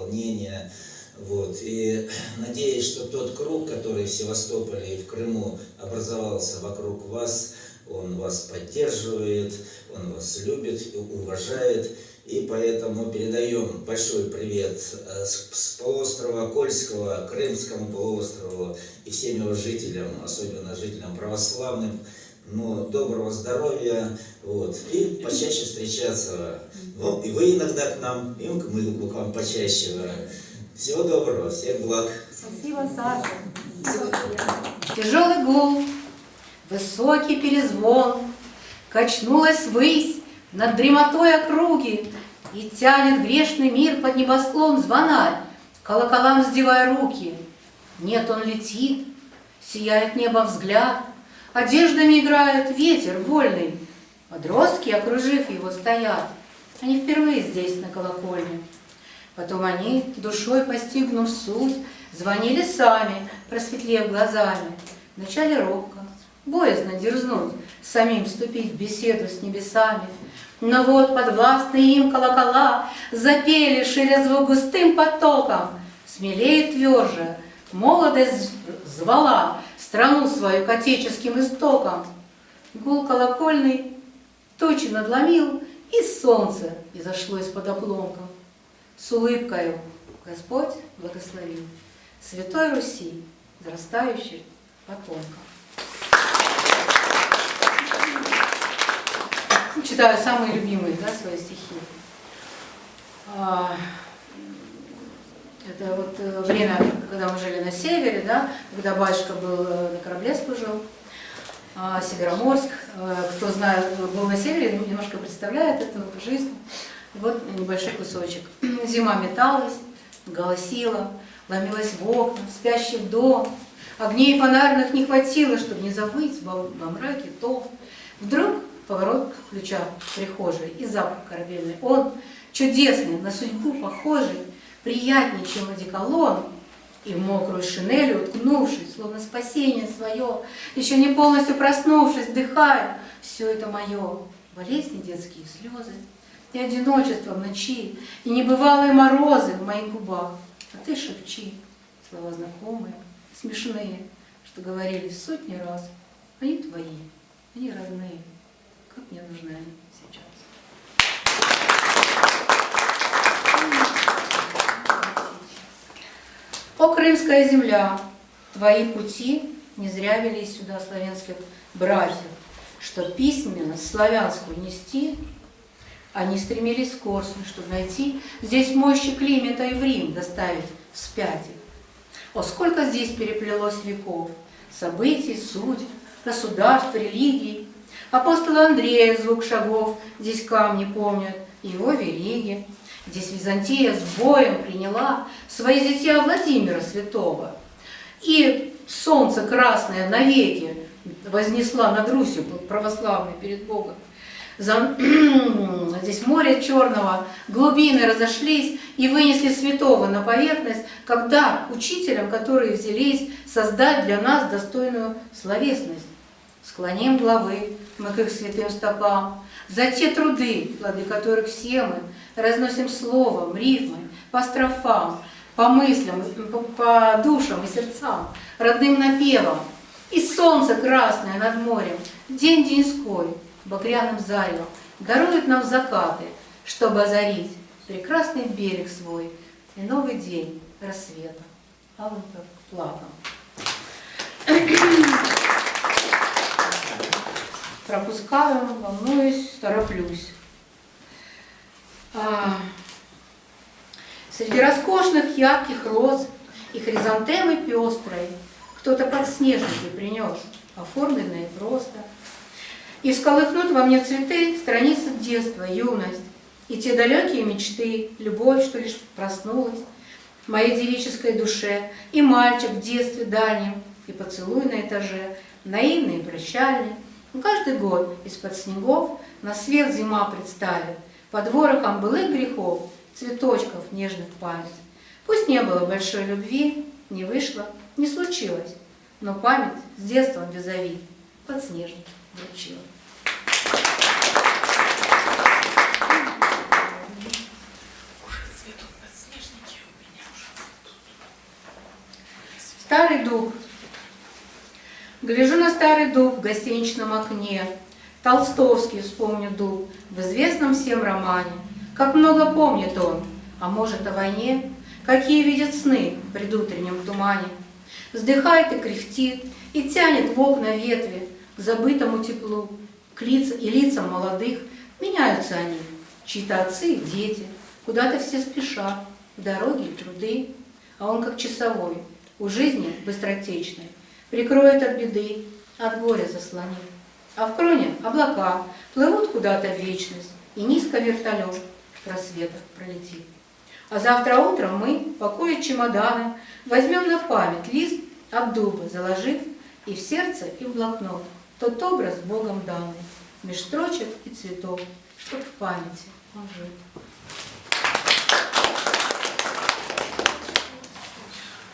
исполнение. Вот. И надеюсь, что тот круг, который в Севастополе и в Крыму образовался вокруг вас, он вас поддерживает, он вас любит, уважает. И поэтому передаем большой привет э, с полуострова Кольского, Крымскому полуострову и всем его жителям, особенно жителям православным. Ну, доброго здоровья, вот, и почаще встречаться. Ну, и вы иногда к нам, и мы к вам почаще. Всего доброго, всех благ. Спасибо, Саша. Тяжелый гул, высокий перезвон, Качнулась ввысь над дремотой округи И тянет грешный мир под небосклон звонарь, Колоколам вздевая руки. Нет, он летит, сияет небо взгляд, Одеждами играет ветер вольный, Подростки, окружив его, стоят. Они впервые здесь, на колокольне. Потом они, душой постигнув суть, Звонили сами, просветлев глазами. Вначале робко, боязно дерзнуть, Самим вступить в беседу с небесами. Но вот подвластные им колокола Запели, ширя звук густым потоком. Смелее тверже, молодость звала Страну свою к отеческим истокам. Гул колокольный тучи надломил, И солнце изошло из-под обломков. С улыбкою Господь благословил Святой Руси, зарастающий потомком. Читаю самые любимые да, свои стихи. Это вот э, время, когда мы жили на севере, да, когда батюшка был э, на корабле служил, а, Североморск. Э, Кто знает, был на севере, немножко представляет эту жизнь. Вот небольшой кусочек. Зима металась, голосила, ломилась в окна, в спящий дом. Огней фонарных не хватило, чтобы не завыть во мраке то. Вдруг поворот ключа в прихожей и запах корабельный. Он чудесный, на судьбу похожий, приятнее, чем одеколон, и в мокрую шинель уткнувшись, словно спасение свое, еще не полностью проснувшись, вдыхаю, все это мое, болезни детские, слезы, и одиночество в ночи, и небывалые морозы в моих губах. А ты шепчи, слова знакомые, смешные, что говорили сотни раз. Они твои, они родные, как мне нужны они сейчас. О, крымская земля, твои пути не зря вели сюда славянских братьев, что письменность славянскую нести, они стремились к Корсунь, чтобы найти здесь мощи Климента и в Рим доставить вспять их. О, сколько здесь переплелось веков, событий, судеб, государств, религий. Апостола Андрея звук шагов здесь камни помнят, его вериги. Здесь Византия с боем приняла свои зятья Владимира Святого. И солнце красное навеки вознесла над Русью православной перед Богом. Здесь море черного, глубины разошлись и вынесли святого на поверхность, когда учителям, которые взялись создать для нас достойную словесность. Склоним главы мы к их святым стопам, за те труды, плоды которых все мы разносим словом, рифмой, по строфам, по мыслям, по, душам и сердцам, родным напевом. И солнце красное над морем, день деньской, багряным заревом, дарует нам закаты, чтобы озарить прекрасный берег свой и новый день рассвета алым платом. Пропускаю, волнуюсь, тороплюсь. А, Среди роскошных ярких роз и хризантемы пестрой кто-то подснежники принес, оформленные просто. И всколыхнут во мне цветы страницы детства, юность, и те далекие мечты, любовь, что лишь проснулась в моей девической душе, и мальчик в детстве дальнем, и поцелуй на этаже, наивный и прощальный. Но каждый год из-под снегов на свет зима представит, под ворохом былых грехов, цветочков нежных память. Пусть не было большой любви, не вышло, не случилось, но память с детства визави подснежник вручила. Старый дуб. Гляжу на старый дуб в гостиничном окне. Толстовский, вспомню дуб, в известном всем романе. Как много помнит он, а может о войне, Какие видит сны в предутреннем тумане. Вздыхает и кряхтит, и тянет в окна ветви К забытому теплу, к лицам и лицам молодых. Меняются они, чьи-то отцы и дети, Куда-то все спешат, в дороги и труды, А он как часовой, у жизни быстротечной, Прикроет от беды, от горя заслонит. А в кроне облака плывут куда-то в вечность, И низко вертолет в просветах пролетит. А завтра утром мы, пакуя чемоданы, возьмем на память лист от дуба, заложив и в сердце, и в блокнот тот образ Богом данный, меж строчек и цветов, чтоб в памяти он жил.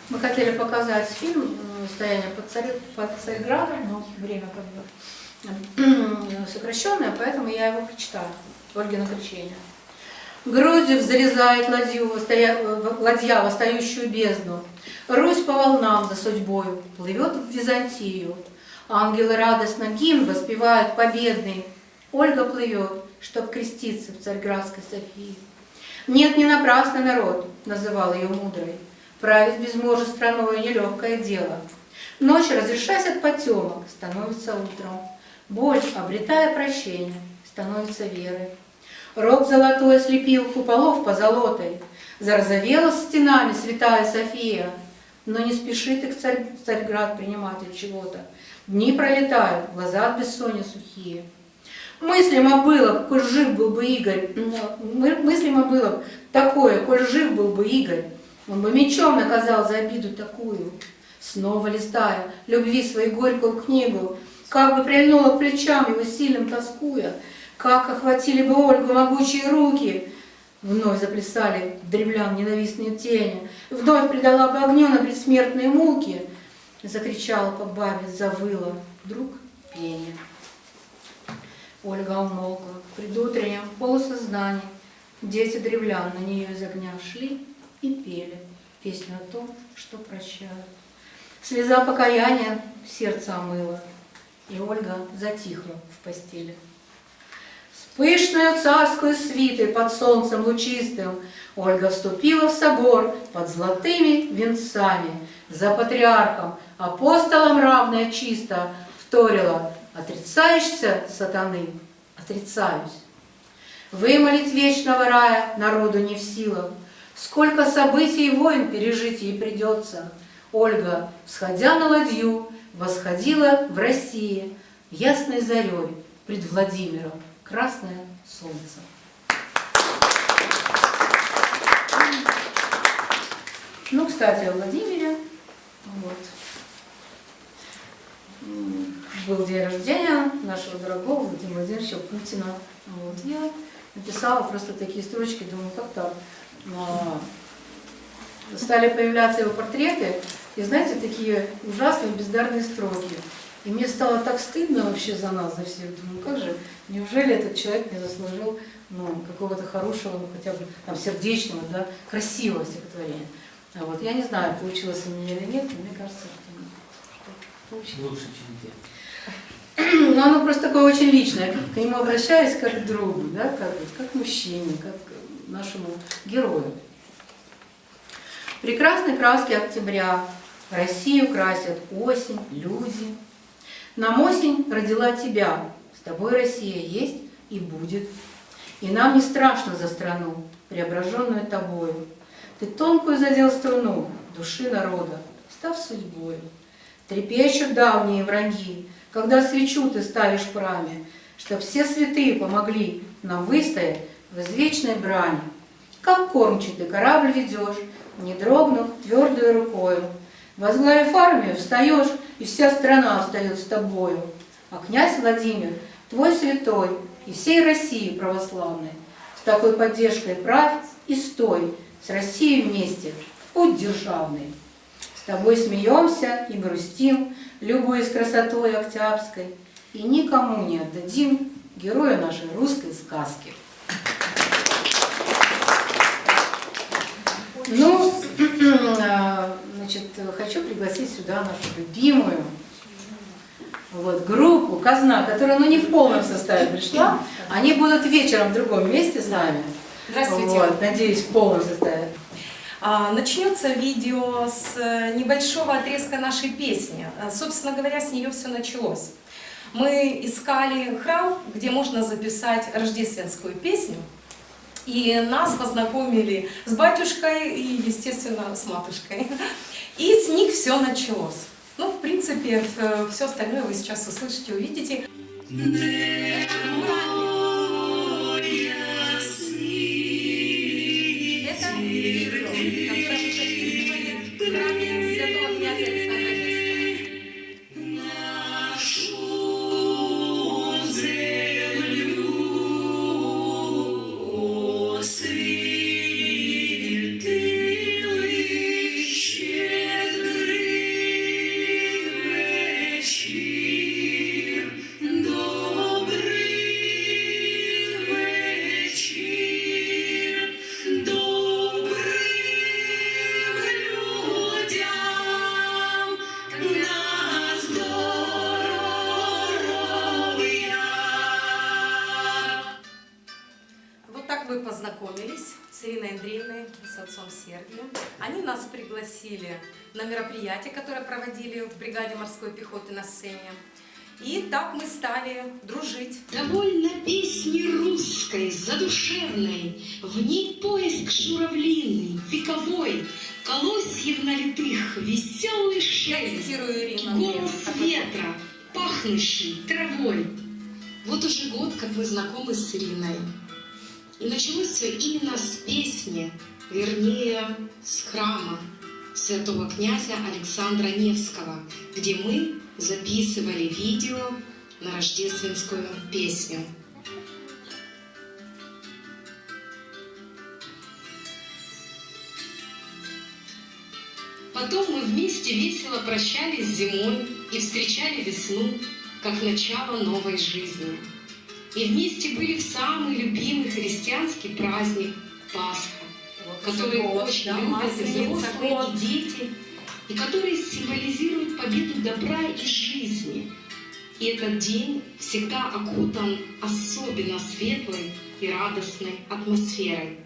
Мы хотели показать фильм «Стояние под, царь, под Царьградом», но время сокращенное, поэтому я его прочитаю. Ольгина кричение. Грудью взрезает ладью, ладья восстающую бездну. Русь по волнам за судьбою плывет в Византию. Ангелы радостно гимн воспевают победный. Ольга плывет, чтоб креститься в Царьградской Софии. Нет, не напрасно народ называл ее мудрой. Править без мужа страною нелегкое дело. Ночь, разрешаясь от потемок, становится утром. Боль, обретая прощение, становится верой. Рог золотой слепил куполов позолотой, Зарозовела стенами святая София, Но не спешит их царь, Царьград принимать от чего-то. Дни пролетают, глаза от бессонья сухие. Мыслимо было, коль жив был бы Игорь, мыслимо было такое, коль жив был бы Игорь, он бы мечом наказал за обиду такую. Снова листая любви свою горькую книгу, как бы прильнула к плечам его сильным тоскуя, как охватили бы Ольгу могучие руки, Вновь заплясали древлян ненавистные тени, Вновь предала бы огню на предсмертные муки, Закричала по бабе, завыла, вдруг пение. Ольга умолкла, предутреннем полусознании Дети древлян на нее из огня шли и пели Песню о том, что прощают. Слеза покаяния сердце омыла, И Ольга затихла в постели. Пышную царскую свитой под солнцем лучистым Ольга вступила в собор под золотыми венцами, За патриархом, апостолом равная чисто, Вторила, отрицаешься, сатаны, отрицаюсь. Вымолить вечного рая народу не в силах, Сколько событий и войн пережить ей придется. Ольга, всходя на ладью, восходила в России Ясной зарей пред Владимиром красное солнце. Ну, кстати, о Владимире. Вот. Был день рождения нашего дорогого Владимира Владимировича Путина. Вот. Я написала просто такие строчки, думаю, как так. Но стали появляться его портреты, и знаете, такие ужасные бездарные строки. И мне стало так стыдно вообще за нас, за всех. Думаю, как же, неужели этот человек не заслужил ну, какого-то хорошего, ну, хотя бы там сердечного, да, красивого стихотворения. А вот я не знаю, получилось у меня или нет, но мне кажется, что получилось. Лучше, чем те. Но оно просто такое очень личное. К нему обращаюсь как к другу, да, как, как к мужчине, как нашему герою. Прекрасные краски октября, Россию красят осень, люди, нам осень родила тебя, с тобой Россия есть и будет. И нам не страшно за страну, преображенную тобою. Ты тонкую задел струну души народа, став судьбою. Трепещут давние враги, когда свечу ты ставишь в раме, Чтоб все святые помогли нам выстоять в извечной брани. Как кормчий ты корабль ведешь, не дрогнув твердую рукою, Возглавив армию, встаешь, и вся страна встает с тобою. А князь Владимир, твой святой, и всей России православной, с такой поддержкой правь и стой, с Россией вместе, в путь державный. С тобой смеемся и грустим, любуясь красотой Октябрьской, и никому не отдадим героя нашей русской сказки. Ну, а, значит, хочу пригласить сюда нашу любимую вот, группу «Казна», которая ну, не в полном составе пришла. Они будут вечером в другом месте с нами. Здравствуйте. Вот, надеюсь, в полном составе. А, Начнется видео с небольшого отрезка нашей песни. А, Собственно говоря, с нее все началось. Мы искали храм, где можно записать рождественскую песню. И нас познакомили с батюшкой и, естественно, с матушкой. И с них все началось. Ну, в принципе, все остальное вы сейчас услышите, увидите. Это так мы стали дружить. Довольно песни русской, задушевной, В ней поиск журавлиный, вековой, Колосьев налитых, веселый шелест, Голос ветра, пахнущий травой. Вот уже год, как мы знакомы с Ириной. И началось все именно с песни, вернее, с храма святого князя Александра Невского, где мы записывали видео на рождественскую песню. Потом мы вместе весело прощались с зимой и встречали весну, как начало новой жизни. И вместе были в самый любимый христианский праздник Пасха, который очень любят и взрослые, и дети, и который символизирует победу добра и жизни. И этот день всегда окутан особенно светлой и радостной атмосферой.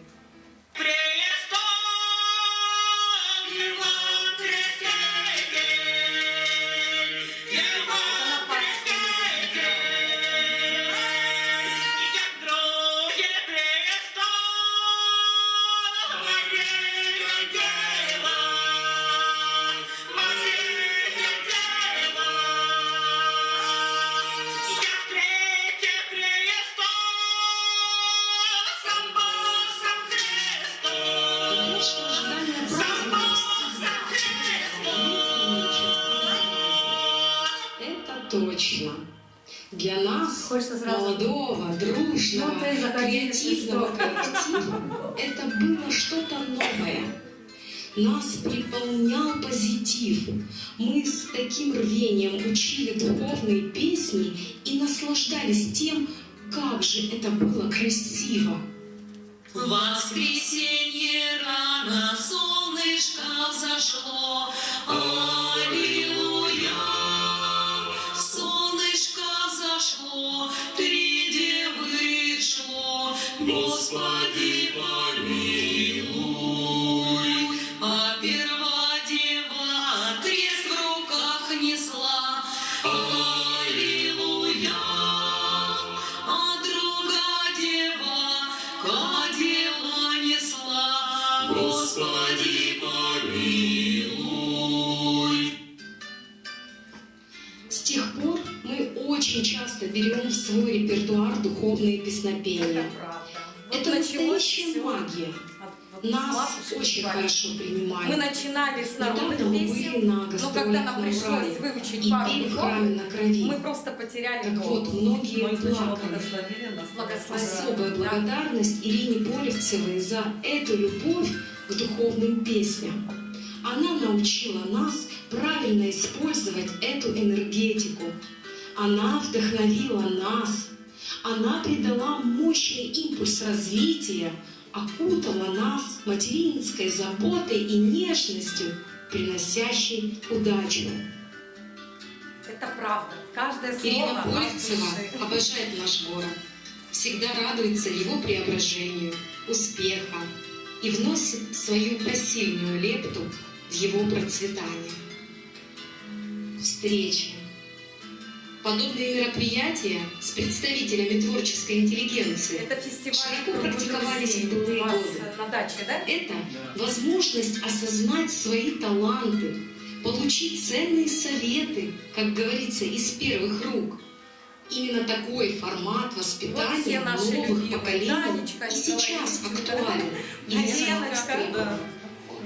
Точно. Для нас, молодого, дружного, Ну, ты креативного коллектива, это было что-то новое. Нас переполнял позитив. Мы с таким рвением учили духовные песни и наслаждались тем, как же это было красиво. Воскресенье рано солнышко взошло, берем в свой репертуар духовные песнопения. Это началось настоящая магия. Нас очень хорошо принимали. Мы начинали с народных песен, были на но когда нам пришлось Урале выучить и пару духов, храме на крови. мы просто потеряли Так голову. вот, многие плакали. Благословили. Особая благодарность Ирине Полевцевой за эту любовь к духовным песням. Она научила нас правильно использовать эту энергетику. Она вдохновила нас. Она придала мощный импульс развития, окутала нас материнской заботой и нежностью, приносящей удачу. Это правда. Каждое слово Ирина души. обожает наш город, всегда радуется его преображению, успеха и вносит свою посильную лепту в его процветание. Встречи. Подобные мероприятия с представителями творческой интеллигенции Это широко «Круг практиковались друзей» в былые годы. на даче, да? Это возможность осознать свои таланты, получить ценные советы, как говорится, из первых рук. Именно такой формат Вот воспитания наши новых поколений Танечка, и сейчас актуален и востребован.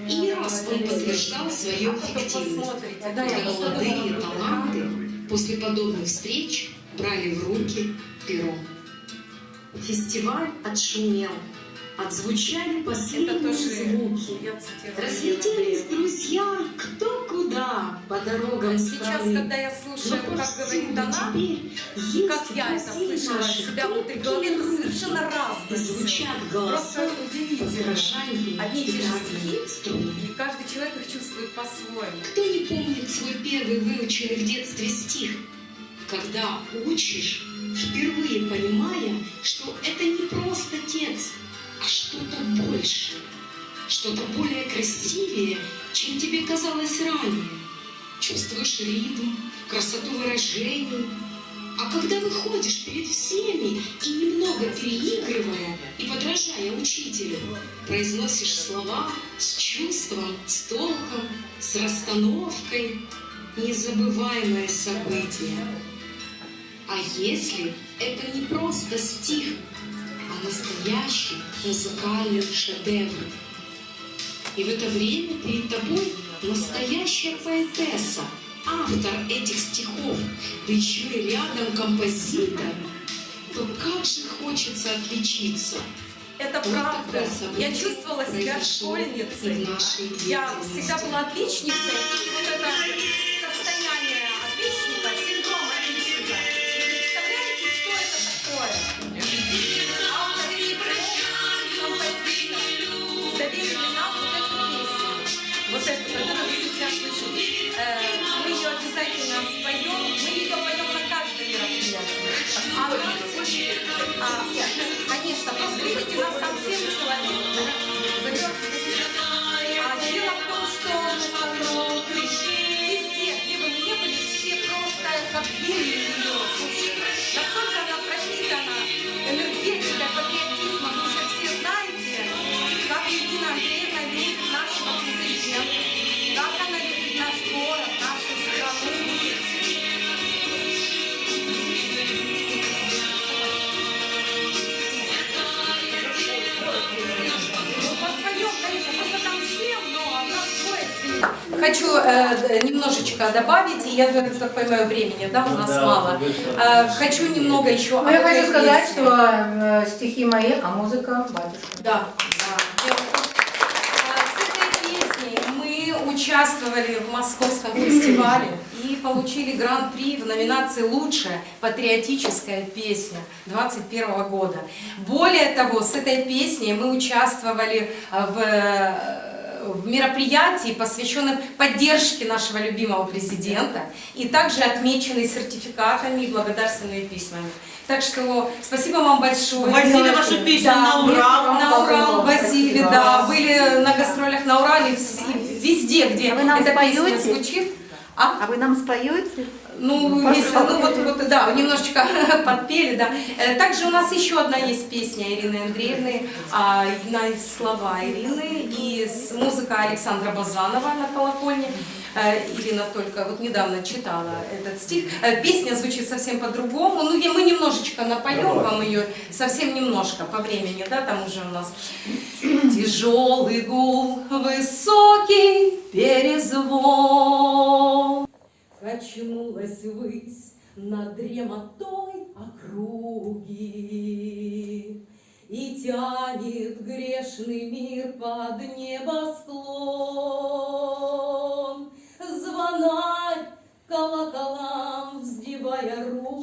И не раз он подтверждал свою эффективность, когда молодые таланты после подобных встреч брали в руки перо. Фестиваль отшумел, отзвучали последние звуки. Разлетелись друзья кто куда по дорогам Сейчас, страны. когда я слушаю, Но как говорит она, как я это слышала себя внутри головы, это совершенно разное. И звучат голоса Просто удивительно. Одни и те же стихи, и каждый человек их чувствует по-своему. Кто не помнит свой первый выученный в детстве стих? Когда учишь, впервые понимая, что это не просто текст, а что-то большее, что-то более красивее, чем тебе казалось ранее. Чувствуешь ритм, красоту выражений. А когда выходишь перед всеми и немного переигрывая и подражая учителю, произносишь слова с чувством, с толком, с расстановкой, незабываемое событие. А если это не просто стих, а настоящий музыкальный шедевр? И в это время перед тобой настоящая поэтесса, автор этих стихов, да еще и рядом композитор, то как же хочется отличиться. Это Вот правда. Я чувствовала себя школьницей. Я всегда была отличницей. И вот это конечно, просто видите, у нас там 7 человек. Хочу э, немножечко добавить, и я так понимаю, времени, да, у нас Да, мало. Э, хочу немного еще... Ну, я хочу сказать, песне. что э, стихи мои, а музыка батюшка. Да, да. А, С этой песней мы участвовали в Московском фестивале и получили гран-при в номинации «Лучшая патриотическая песня» 2021 года. Более того, с этой песней мы участвовали э, в э, в мероприятии, посвященном поддержке нашего любимого президента, и также отмечены сертификатами и благодарственными письмами. Так что спасибо вам большое. Возили вашу песню Да, на Урал. На Урал возили, да. Были на гастролях на Урале, везде, где А вы нам эта песня споете? звучит. А? вы нам споете? Ну, если, ну вот, вот, да, немножечко подпели, да. Э, Также у нас еще одна есть песня Ирины Андреевны, а, на слова Ирины и музыка Александра Базанова на колокольне. Э, Ирина только вот недавно читала этот стих. Э, Песня звучит совсем по-другому. Ну, мы немножечко напоем вам ее, совсем немножко по времени, да, там уже у нас тяжелый гул, высокий перезвон. Качнулась ввысь над дремотой округи И тянет грешный мир под небосклон. Звонарь колоколам вздевая руки,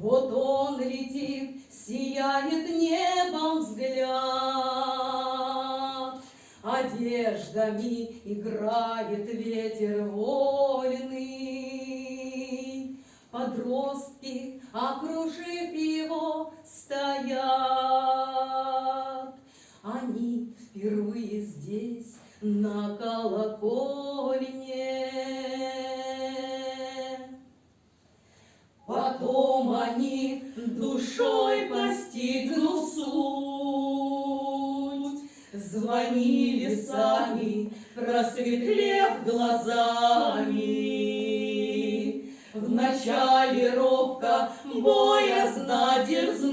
Вот он летит, сияет небом Одеждами играет ветер вольный. Подростки, окружив его, стоят. Они впервые здесь, на колокольне. Потом они душой постигнув суть, Звонили сами, просветлев глазами. Вначале робко, боязно дерзнуть,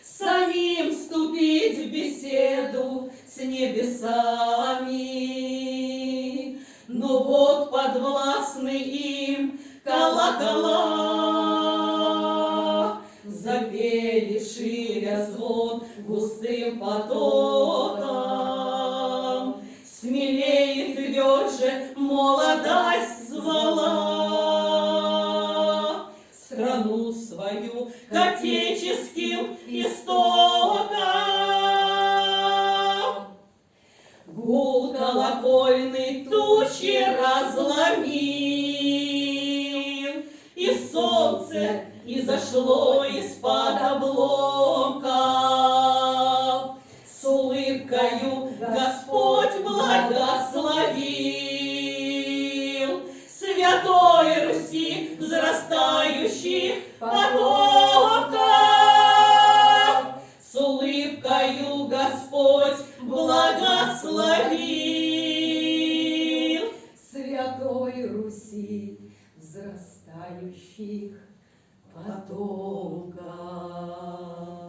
Самим вступить в беседу с небесами. Но вот подвластны им колокола, Запели ширя звон густым потоком. Смелее и тверже молодость звала Страну свою к отеческим истокам. Гул колокольный тучи разломил, И солнце изошло из-под обломков. С улыбкою Господь благословил Святой Руси взрастающих потоков. С улыбкою Господь благословил Святой Руси взрастающих パトカー